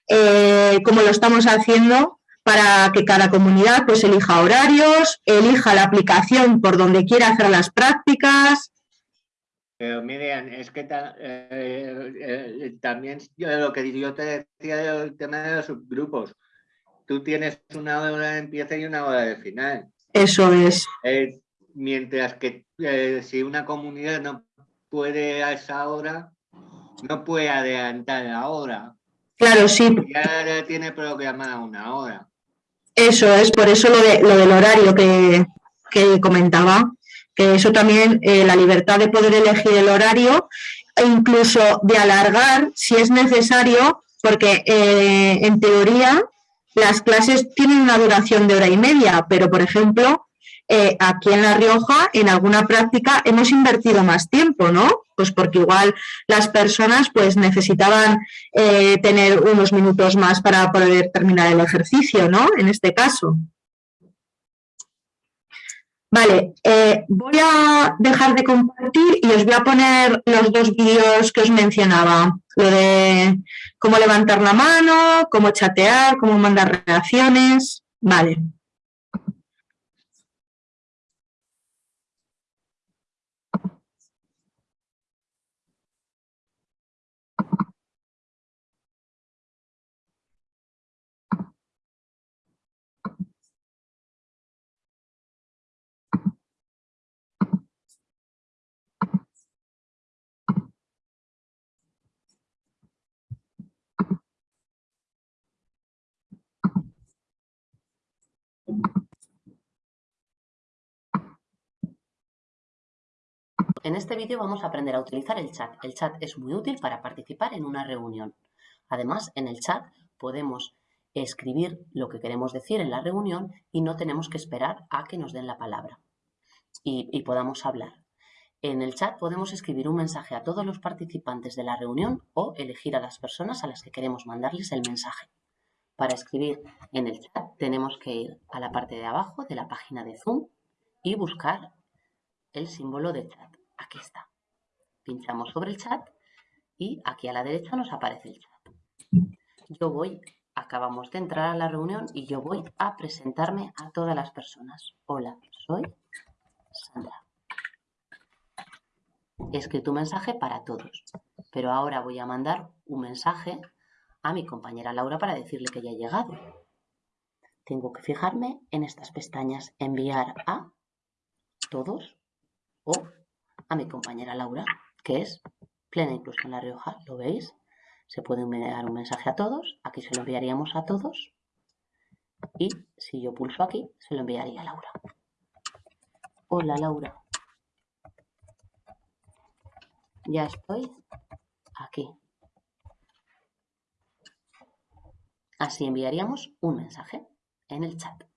eh, como lo estamos haciendo, para que cada comunidad pues elija horarios, elija la aplicación por donde quiera hacer las prácticas. Pero Miriam, es que ta- eh, eh, también yo lo que yo te decía del tema de los subgrupos, tú tienes una hora de empieza y una hora de final. Eso es. Eh, mientras que eh, si una comunidad no puede a esa hora, no puede adelantar la hora. Claro, sí, Ya tiene programada una hora. Eso es, por eso lo, de, lo del horario que, que comentaba, eso también, eh, la libertad de poder elegir el horario e incluso de alargar si es necesario, porque eh, en teoría las clases tienen una duración de hora y media, pero por ejemplo, eh, aquí en La Rioja, en alguna práctica hemos invertido más tiempo, ¿no? Pues porque igual las personas pues necesitaban tener unos minutos más para poder terminar el ejercicio, ¿no? En este caso. Vale, eh, voy a dejar de compartir y os voy a poner los dos vídeos que os mencionaba. Lo de cómo levantar la mano, cómo chatear, cómo mandar reacciones. Vale. En este vídeo vamos a aprender a utilizar el chat. El chat es muy útil para participar en una reunión. Además, en el chat podemos escribir lo que queremos decir en la reunión y no tenemos que esperar a que nos den la palabra y, y podamos hablar. En el chat podemos escribir un mensaje a todos los participantes de la reunión o elegir a las personas a las que queremos mandarles el mensaje. Para escribir en el chat tenemos que ir a la parte de abajo de la página de Zoom y buscar el símbolo de chat. Aquí está. Pinchamos sobre el chat y aquí a la derecha nos aparece el chat. Yo voy, acabamos de entrar a la reunión y yo voy a presentarme a todas las personas. Hola, soy Sandra. He escrito un mensaje para todos, pero ahora voy a mandar un mensaje a mi compañera Laura para decirle que ya he llegado. Tengo que fijarme en estas pestañas, enviar a todos o a mi compañera Laura, que es plena incluso en La Rioja, ¿lo veis? Se puede enviar un mensaje a todos, aquí se lo enviaríamos a todos y si yo pulso aquí, se lo enviaría a Laura. Hola Laura. Ya estoy aquí. Así enviaríamos un mensaje en el chat.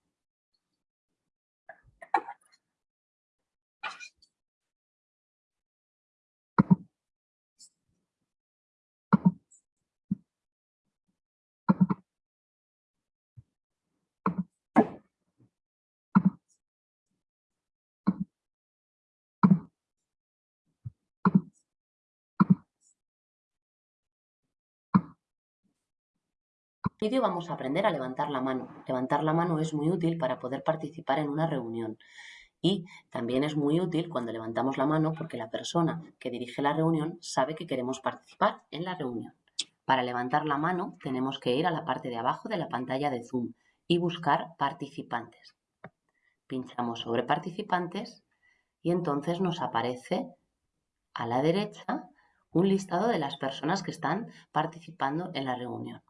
Vídeo vamos a aprender a levantar la mano. Levantar la mano es muy útil para poder participar en una reunión y también es muy útil cuando levantamos la mano porque la persona que dirige la reunión sabe que queremos participar en la reunión. Para levantar la mano tenemos que ir a la parte de abajo de la pantalla de Zoom y buscar participantes. Pinchamos sobre participantes y entonces nos aparece a la derecha un listado de las personas que están participando en la reunión.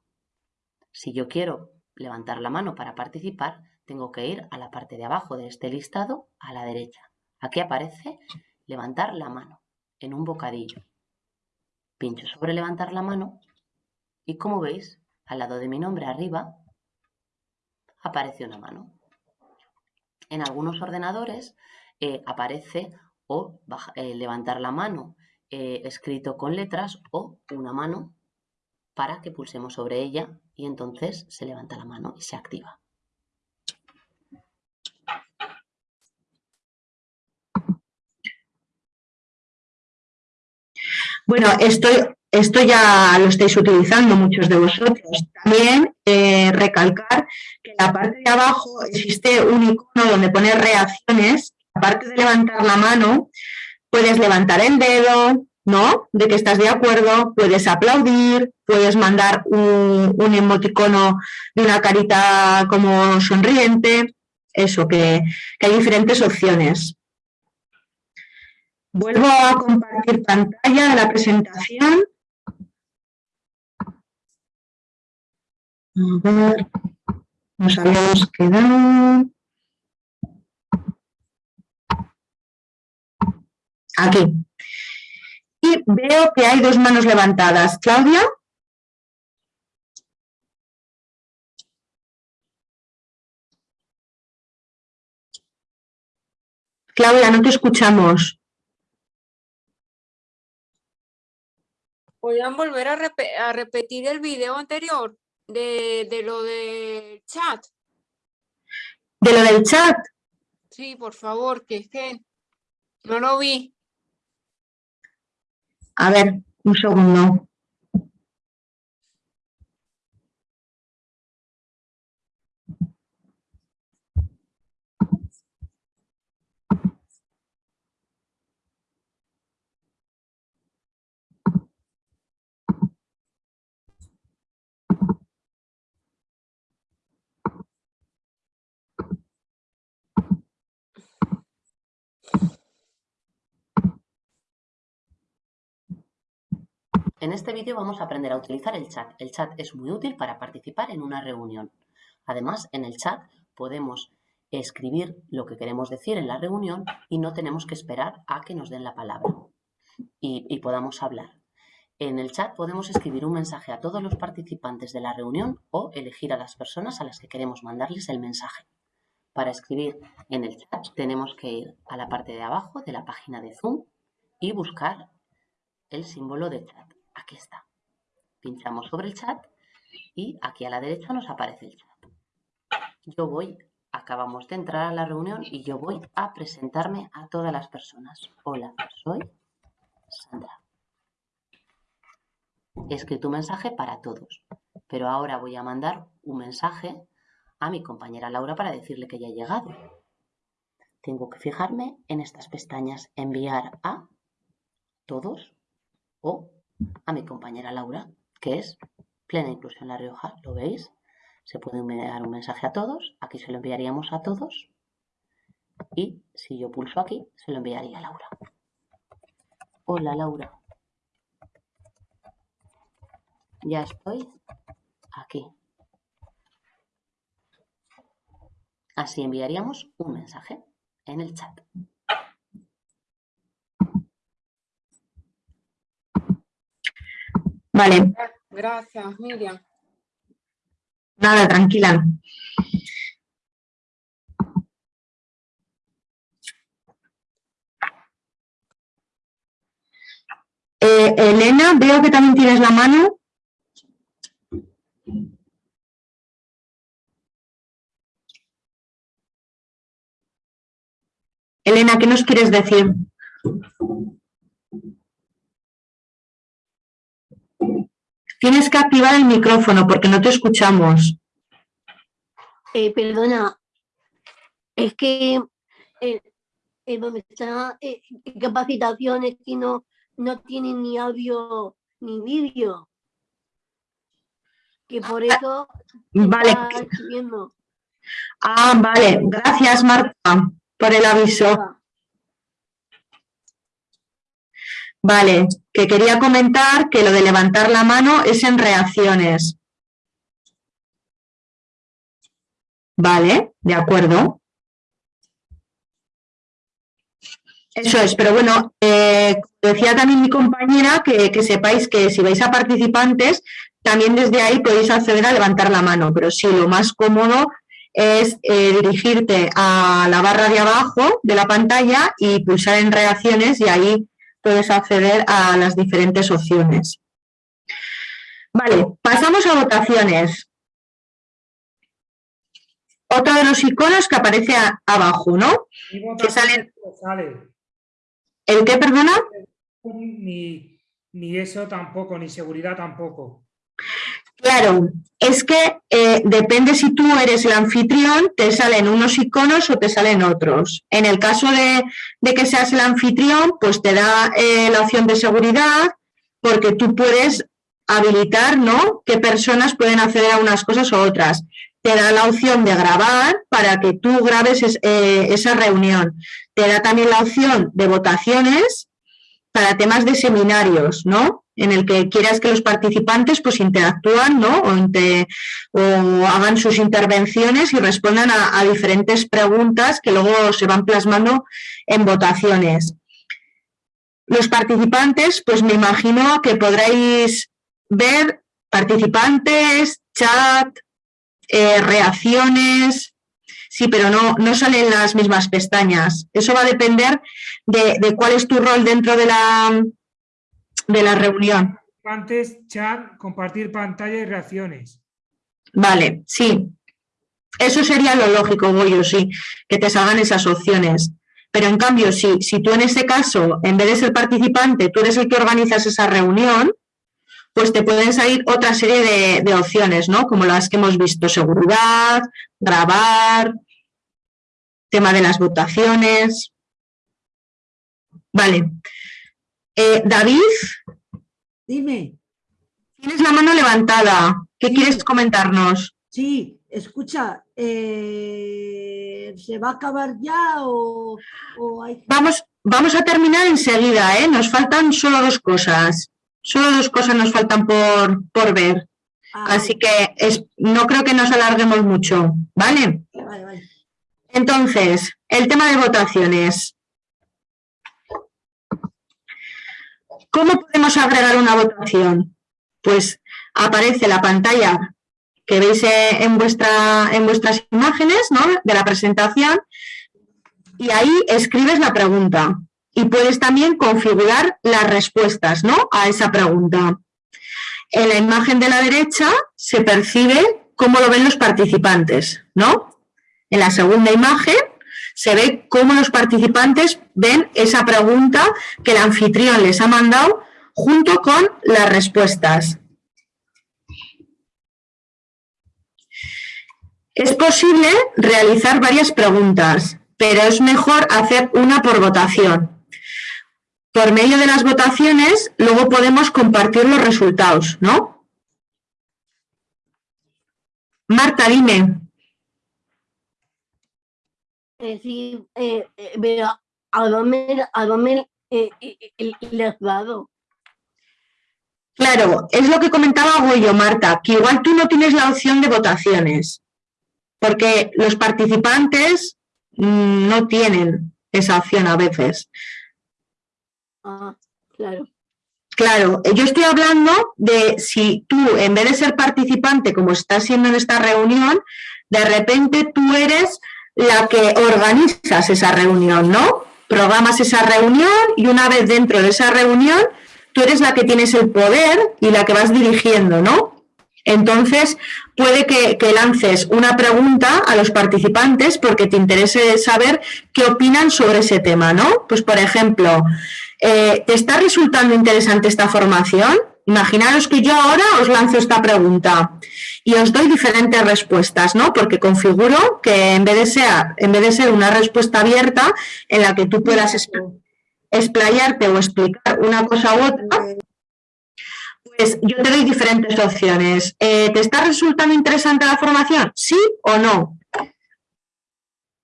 Si yo quiero levantar la mano para participar, tengo que ir a la parte de abajo de este listado a la derecha. Aquí aparece levantar la mano en un bocadillo. Pincho sobre levantar la mano y como veis, al lado de mi nombre arriba, aparece una mano. En algunos ordenadores eh, aparece o eh, levantar la mano eh, escrito con letras o una mano para que pulsemos sobre ella y entonces se levanta la mano y se activa. Bueno, esto, esto ya lo estáis utilizando muchos de vosotros. También eh, recalcar que en la parte de abajo existe un icono donde pone reacciones. Aparte de levantar la mano, puedes levantar el dedo, ¿no? De que estás de acuerdo, puedes aplaudir, puedes mandar un, emoticono de una carita como sonriente, eso, que, que hay diferentes opciones. Vuelvo a compartir pantalla de la presentación. A ver, nos habíamos quedado... Aquí. Y veo que hay dos manos levantadas. Claudia. Claudia, no te escuchamos. ¿Podrían volver a, repetir el video anterior de, de lo del chat? ¿De lo del chat? Sí, por favor, que es que no lo vi. A ver, un segundo. En este vídeo vamos a aprender a utilizar el chat. El chat es muy útil para participar en una reunión. Además, en el chat podemos escribir lo que queremos decir en la reunión y no tenemos que esperar a que nos den la palabra y, y podamos hablar. En el chat podemos escribir un mensaje a todos los participantes de la reunión o elegir a las personas a las que queremos mandarles el mensaje. Para escribir en el chat tenemos que ir a la parte de abajo de la página de Zoom y buscar el símbolo de chat. Aquí está. Pinchamos sobre el chat y aquí a la derecha nos aparece el chat. Yo voy, acabamos de entrar a la reunión y yo voy a presentarme a todas las personas. Hola, soy Sandra. He escrito un mensaje para todos, pero ahora voy a mandar un mensaje a mi compañera Laura para decirle que ya he llegado. Tengo que fijarme en estas pestañas, enviar a todos o a mi compañera Laura, que es Plena Inclusión La Rioja. ¿Lo veis? Se puede enviar un mensaje a todos, aquí se lo enviaríamos a todos y si yo pulso aquí, se lo enviaría a Laura. Hola Laura. Ya estoy aquí. Así enviaríamos un mensaje en el chat. Vale, Gracias, Miriam. nada, tranquila. Eh, Elena, veo que también tienes la mano. Elena, ¿qué nos quieres decir? Tienes que activar el micrófono porque no te escuchamos. Eh, perdona, es que eh, eh, está eh, capacitaciones que no, no tienen ni audio ni vídeo. Que por eso se vale. Ah, vale. Gracias, Marta, por el aviso. Vale, que quería comentar que lo de levantar la mano es en reacciones. Vale, de acuerdo. Eso es, pero bueno, eh, decía también mi compañera que, que sepáis que si vais a participantes, también desde ahí podéis acceder a levantar la mano, pero sí, lo más cómodo es eh, dirigirte a la barra de abajo de la pantalla y pulsar en reacciones y ahí puedes acceder a las diferentes opciones. Vale, pasamos a votaciones. Otro de los iconos que aparece a- abajo, ¿no? Que salen... Sale. ¿El qué, perdona? Ni, ni eso tampoco, ni seguridad tampoco. Claro, es que eh, depende si tú eres el anfitrión, te salen unos iconos o te salen otros. En el caso de, que seas el anfitrión, pues te da eh, la opción de seguridad, porque tú puedes habilitar, ¿no? Qué personas pueden acceder a unas cosas o otras. Te da la opción de grabar para que tú grabes es- eh, esa reunión. Te da también la opción de votaciones para temas de seminarios, ¿no? En el que quieras que los participantes pues interactúan, ¿no? O, hagan sus intervenciones y respondan a, a diferentes preguntas que luego se van plasmando en votaciones. Los participantes, pues me imagino que podréis ver participantes, chat, eh, reacciones, sí, pero no, no salen las mismas pestañas. Eso va a depender de, de cuál es tu rol dentro de la, de la reunión. Antes, chat, compartir pantalla y reacciones. Vale, sí. Eso sería lo lógico, Goyo, sí, que te salgan esas opciones. Pero en cambio, si, si tú en ese caso, en vez de ser participante, tú eres el que organizas esa reunión, pues te pueden salir otra serie de, de opciones, ¿no? Como las que hemos visto, seguridad, grabar, tema de las votaciones. Vale. Eh, David, Dime. tienes la mano levantada. ¿Qué quieres comentarnos? Sí, escucha, eh, ¿se va a acabar ya o, o hay Vamos, vamos a terminar enseguida, ¿eh? Nos faltan solo dos cosas. Solo dos cosas nos faltan por, por ver. Así que es, no creo que nos alarguemos mucho, ¿vale? Vale, vale. Entonces, el tema de votaciones. ¿Cómo podemos agregar una votación? Pues aparece la pantalla que veis eh, en, en vuestras imágenes ¿no? de la presentación y ahí escribes la pregunta y puedes también configurar las respuestas ¿no? a esa pregunta. En la imagen de la derecha se percibe cómo lo ven los participantes, ¿no? En la segunda imagen se ve cómo los participantes ven esa pregunta que el anfitrión les ha mandado junto con las respuestas. Es posible realizar varias preguntas, pero es mejor hacer una por votación. Por medio de las votaciones, luego podemos compartir los resultados, ¿no? Marta, dime. Eh, sí, eh, eh, pero a dónde, a dónde le has dado. Claro, es lo que comentaba Goyo, Marta, que igual tú no tienes la opción de votaciones, porque los participantes mm, no tienen esa opción a veces. Ah, claro. Claro, yo estoy hablando de si tú, en vez de ser participante, como estás siendo en esta reunión, de repente tú eres la que organizas esa reunión, ¿no? Programas esa reunión y una vez dentro de esa reunión, tú eres la que tienes el poder y la que vas dirigiendo, ¿no? Entonces, puede que, lances una pregunta a los participantes porque te interese saber qué opinan sobre ese tema, ¿no? Pues, por ejemplo, eh, ¿te está resultando interesante esta formación? Imaginaros que yo ahora os lanzo esta pregunta y os doy diferentes respuestas, ¿no? Porque configuro que en vez de ser, en vez de ser una respuesta abierta en la que tú puedas expl- explayarte o explicar una cosa u otra, pues yo te doy diferentes opciones. Eh, ¿Te está resultando interesante la formación? ¿Sí o no?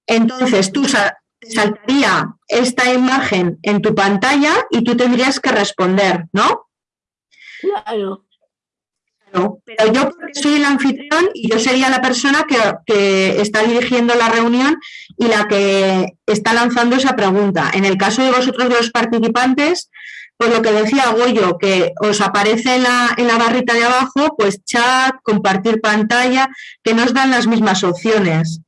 Entonces, tú te saltaría esta imagen en tu pantalla y tú tendrías que responder, ¿no? Claro. Claro, pero yo porque soy el anfitrión y yo sería la persona que, que está dirigiendo la reunión y la que está lanzando esa pregunta. En el caso de vosotros, de los participantes, pues lo que decía Goyo, que os aparece en la, en la barrita de abajo, pues chat, compartir pantalla, que nos dan las mismas opciones.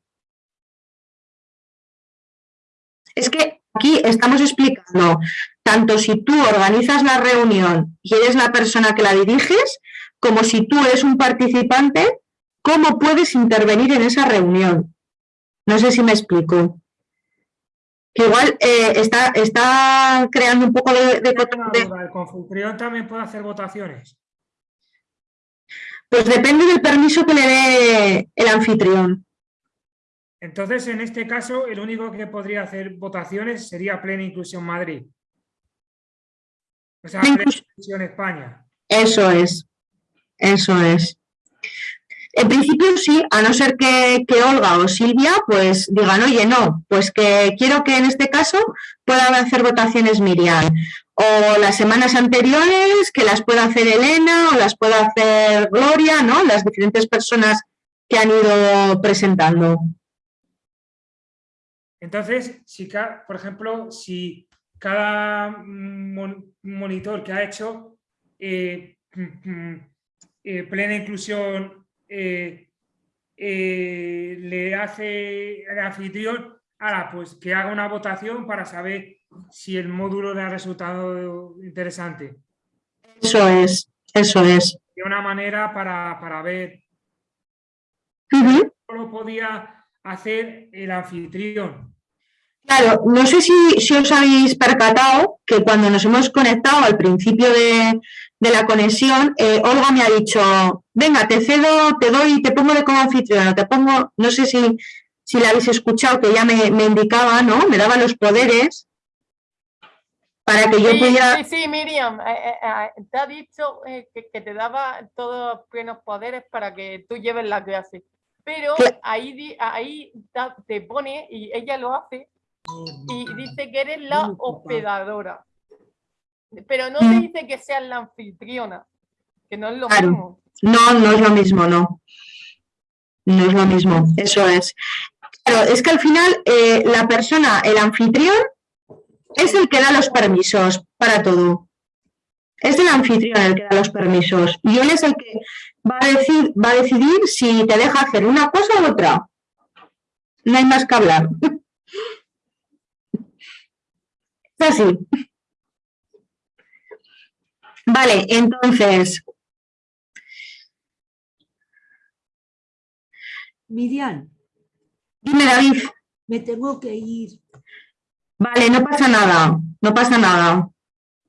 Es que aquí estamos explicando, tanto si tú organizas la reunión y eres la persona que la diriges, como si tú eres un participante, cómo puedes intervenir en esa reunión. No sé si me explico. Que igual eh, está, está creando un poco de, de- ¿El también puede hacer votaciones? Pues depende del permiso que le dé el anfitrión. Entonces, en este caso, el único que podría hacer votaciones sería Plena Inclusión Madrid. O sea, Inclusión España. Eso es, eso es. En principio sí, a no ser que, que Olga o Silvia pues digan, oye, no, pues que quiero que en este caso pueda hacer votaciones Miriam. O las semanas anteriores que las pueda hacer Elena o las pueda hacer Gloria, ¿no? Las diferentes personas que han ido presentando. Entonces, si por ejemplo, si cada mm, mon- monitor que ha hecho eh, mm, mm, eh, plena inclusión eh, le hace el anfitrión, ahora pues que haga una votación para saber si el módulo le ha resultado interesante. Eso es, eso es. De una manera para, para ver Ujú. cómo lo podía hacer el anfitrión. Claro, no sé si, si os habéis percatado que cuando nos hemos conectado al principio de, de la conexión, eh, Olga me ha dicho, venga, te cedo, te doy, te pongo de como anfitriona, te pongo, no sé si, si la habéis escuchado, que ella me, me indicaba, ¿no? Me daba los poderes para que yo Sí, pudiera... sí, sí, Miriam, eh, eh, te ha dicho que, que te daba todos los plenos poderes para que tú lleves la clase. Pero ahí, ahí te pone, y ella lo hace, y dice que eres la hospedadora. Pero no te Mm. dice que seas la anfitriona, que no es lo Claro. mismo. No, no es lo mismo, no. No es lo mismo, eso es. Claro, es que al final eh, la persona, el anfitrión, es el que da los permisos para todo. Es el anfitrión el que da los permisos y él es el que va a, decir, va a decidir si te deja hacer una cosa u otra. No hay más que hablar. *laughs* Así. Vale, entonces, Miriam, dime David. me tengo que ir. Vale, no pasa nada, no pasa nada.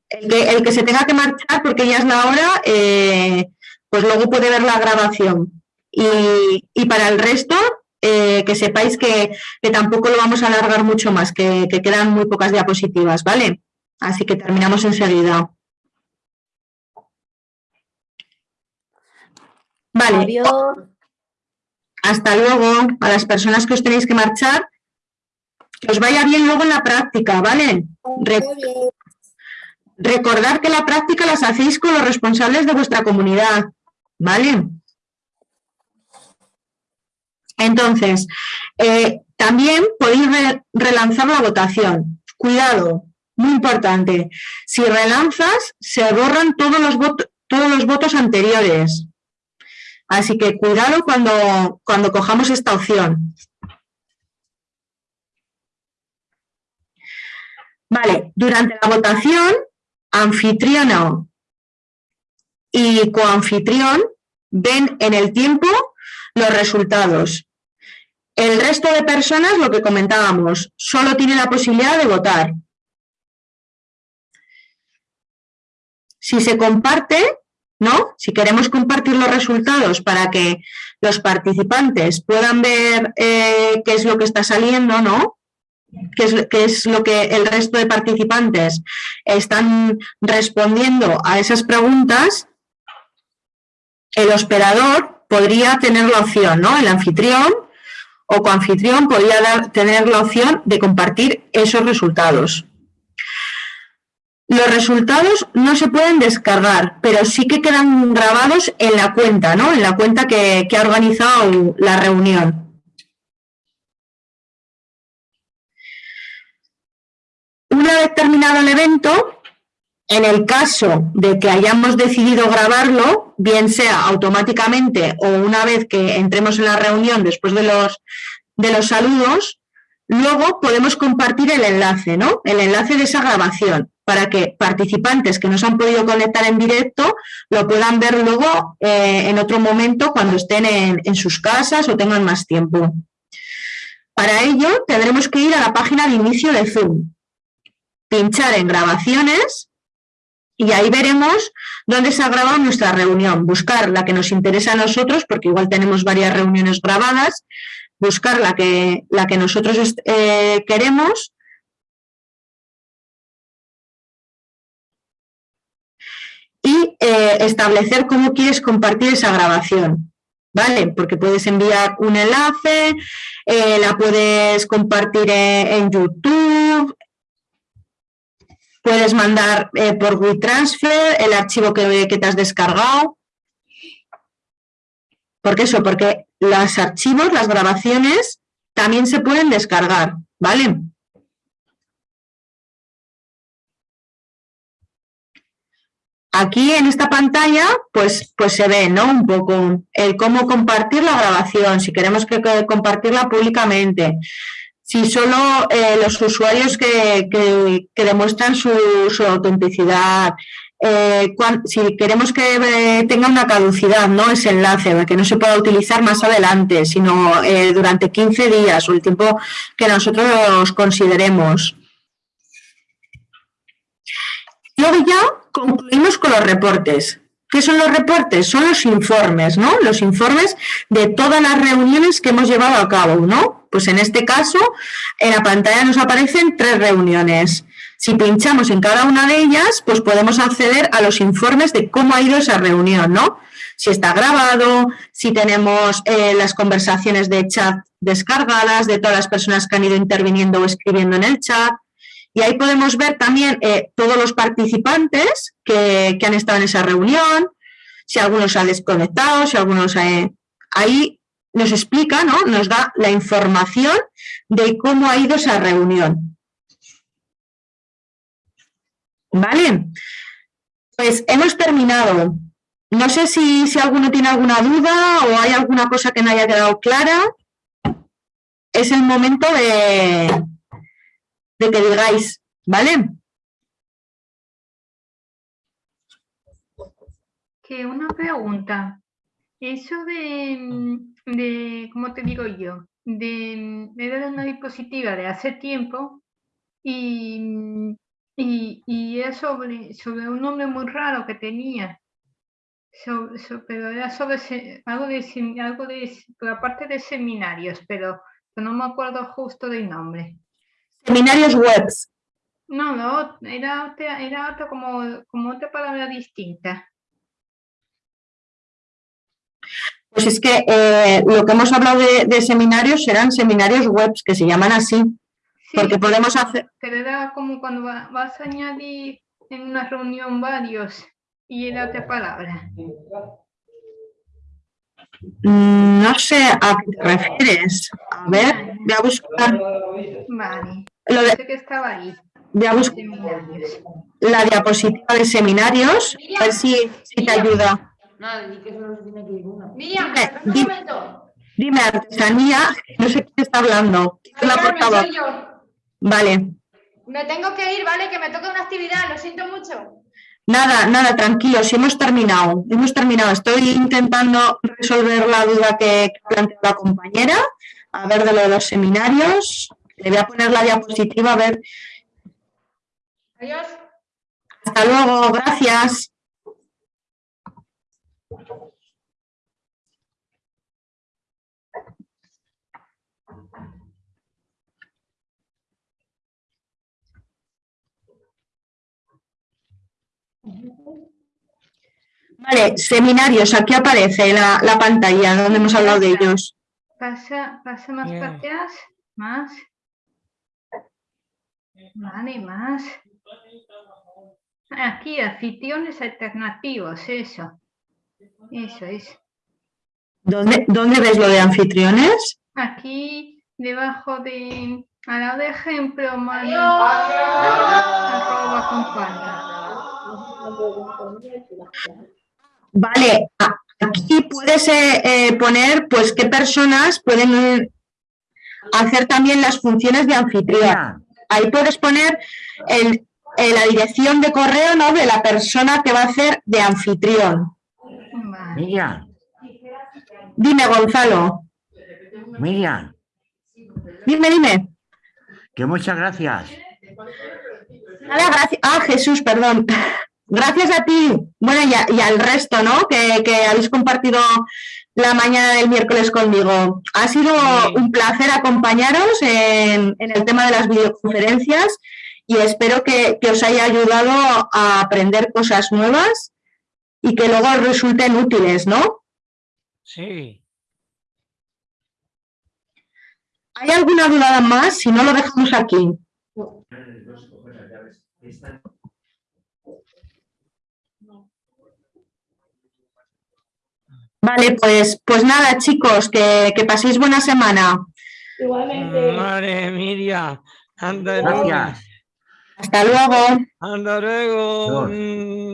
El que, el que se tenga que marchar porque ya es la hora, eh, pues luego puede ver la grabación. Y, y para el resto, eh, que sepáis que, que tampoco lo vamos a alargar mucho más, que, que quedan muy pocas diapositivas, ¿vale? Así que terminamos enseguida. Vale. Adiós. Hasta luego. A las personas que os tenéis que marchar, que os vaya bien luego en la práctica, ¿vale? Re- recordad que la práctica las hacéis con los responsables de vuestra comunidad, ¿vale? Entonces, eh, también podéis re- relanzar la votación. Cuidado, muy importante. Si relanzas, se borran todos los, votos todos los votos anteriores. Así que cuidado cuando, cuando cojamos esta opción. Vale, durante la votación, anfitriona y coanfitrión ven en el tiempo los resultados. El resto de personas, lo que comentábamos, solo tiene la posibilidad de votar. Si se comparte, ¿no? Si queremos compartir los resultados para que los participantes puedan ver eh, qué es lo que está saliendo, ¿no? Qué es, qué es lo que el resto de participantes están respondiendo a esas preguntas, el hospedador podría tener la opción, ¿no? El anfitrión o coanfitrión podría tener la opción de compartir esos resultados. Los resultados no se pueden descargar, pero sí que quedan grabados en la cuenta, ¿no? En la cuenta que, que ha organizado la reunión. Una vez terminado el evento, en el caso de que hayamos decidido grabarlo, bien sea automáticamente o una vez que entremos en la reunión después de los, de los saludos, luego podemos compartir el enlace, ¿no? El enlace de esa grabación para que participantes que no han podido conectar en directo lo puedan ver luego eh, en otro momento cuando estén en, en sus casas o tengan más tiempo. Para ello tendremos que ir a la página de inicio de Zoom, pinchar en grabaciones y ahí veremos dónde se ha grabado nuestra reunión. Buscar la que nos interesa a nosotros, porque igual tenemos varias reuniones grabadas, buscar la que, la que nosotros eh, queremos y eh, establecer cómo quieres compartir esa grabación. ¿Vale? Porque puedes enviar un enlace, eh, la puedes compartir en YouTube, puedes mandar eh, por WeTransfer el archivo que, que te has descargado. ¿Por qué eso? Porque los archivos, las grabaciones, también se pueden descargar, ¿vale? Aquí en esta pantalla, pues, pues se ve, ¿no? Un poco el cómo compartir la grabación, si queremos que, que compartirla públicamente, si solo eh, los usuarios que, que- demuestran su, autenticidad, eh, si queremos que eh, tenga una caducidad, ¿no? Ese enlace, que no se pueda utilizar más adelante, sino durante 15 días o el tiempo que nosotros consideremos. Luego ya concluimos con los reportes. ¿Qué son los reportes? Son los informes, ¿no? Los informes de todas las reuniones que hemos llevado a cabo, ¿no? Pues en este caso, en la pantalla nos aparecen tres reuniones. Si pinchamos en cada una de ellas, pues podemos acceder a los informes de cómo ha ido esa reunión, ¿no? Si está grabado, si tenemos eh, las conversaciones de chat descargadas de todas las personas que han ido interviniendo o escribiendo en el chat, y ahí podemos ver también eh, todos los participantes que, que han estado en esa reunión, si algunos han desconectado, si algunos... eh, ahí nos explica, ¿no? Nos da la información de cómo ha ido esa reunión. ¿Vale? Pues hemos terminado. No sé si, si alguno tiene alguna duda o hay alguna cosa que no haya quedado clara. Es el momento de, de que digáis, ¿vale? Que una pregunta. Eso de, de, ¿cómo te digo yo? De, era una diapositiva de hace tiempo y, y, y era sobre, sobre un nombre muy raro que tenía. So- so- pero era sobre se- algo de, algo de, por de seminarios, pero, pero no me acuerdo justo del nombre. Seminarios webs. No, no, era otra, era otra como, como otra palabra distinta. Pues es que eh, lo que hemos hablado de, de seminarios serán seminarios webs que se llaman así. Porque podemos hacer, Pero era como cuando va- vas a añadir en una reunión varios y era otra palabra. Mm, no sé a qué te refieres. A ver, voy a buscar Vale. Lo de- que estaba ahí. voy a buscar Seminarios. la diapositiva de seminarios, a ver si, si te ayuda. Nada, di que solo se tiene que ir una. Miriam, Dime, un di- momento. Dime, artesanía, no sé quién está hablando. ¿Quién es la Carmen, portavoz? soy yo. Vale, Me tengo que ir, ¿vale? Que me toca una actividad, lo siento mucho. Nada, nada, tranquilos, hemos terminado, hemos terminado. Estoy intentando resolver la duda que que planteó la compañera, a ver de lo de los seminarios. Le voy a poner la diapositiva, a ver. Adiós. Hasta luego, gracias. Vale, seminarios, aquí aparece la, la pantalla donde hemos hablado de ellos. Pasa, pasa más para atrás, más. Vale, más. Aquí, anfitriones alternativos, eso. Eso es. ¿Dónde, dónde ves lo de anfitriones? Aquí, debajo de, al lado de ejemplo, mano, arroba comparte. Vale, aquí puedes eh, eh, poner pues qué personas pueden eh, hacer también las funciones de anfitrión. Ahí puedes poner el- la dirección de correo ¿no? de la persona que va a hacer de anfitrión. Miriam, Dime, Gonzalo. Miriam, Dime, dime. que muchas gracias. Nada, gracias. Ah, Jesús, perdón. Gracias a ti. Bueno, y, a- y al resto, ¿no? Que, que habéis compartido la mañana del miércoles conmigo. Ha sido un placer acompañaros en, en el tema de las videoconferencias y espero que, que os haya ayudado a aprender cosas nuevas y que luego os resulten útiles, ¿no? Sí. ¿Hay alguna duda más? Si no, lo dejamos aquí. Vale, pues, pues nada, chicos, que, que paséis buena semana. Igualmente. Madre Miriam. Anda Gracias. Hasta luego. Hasta luego. Adiós. Mm.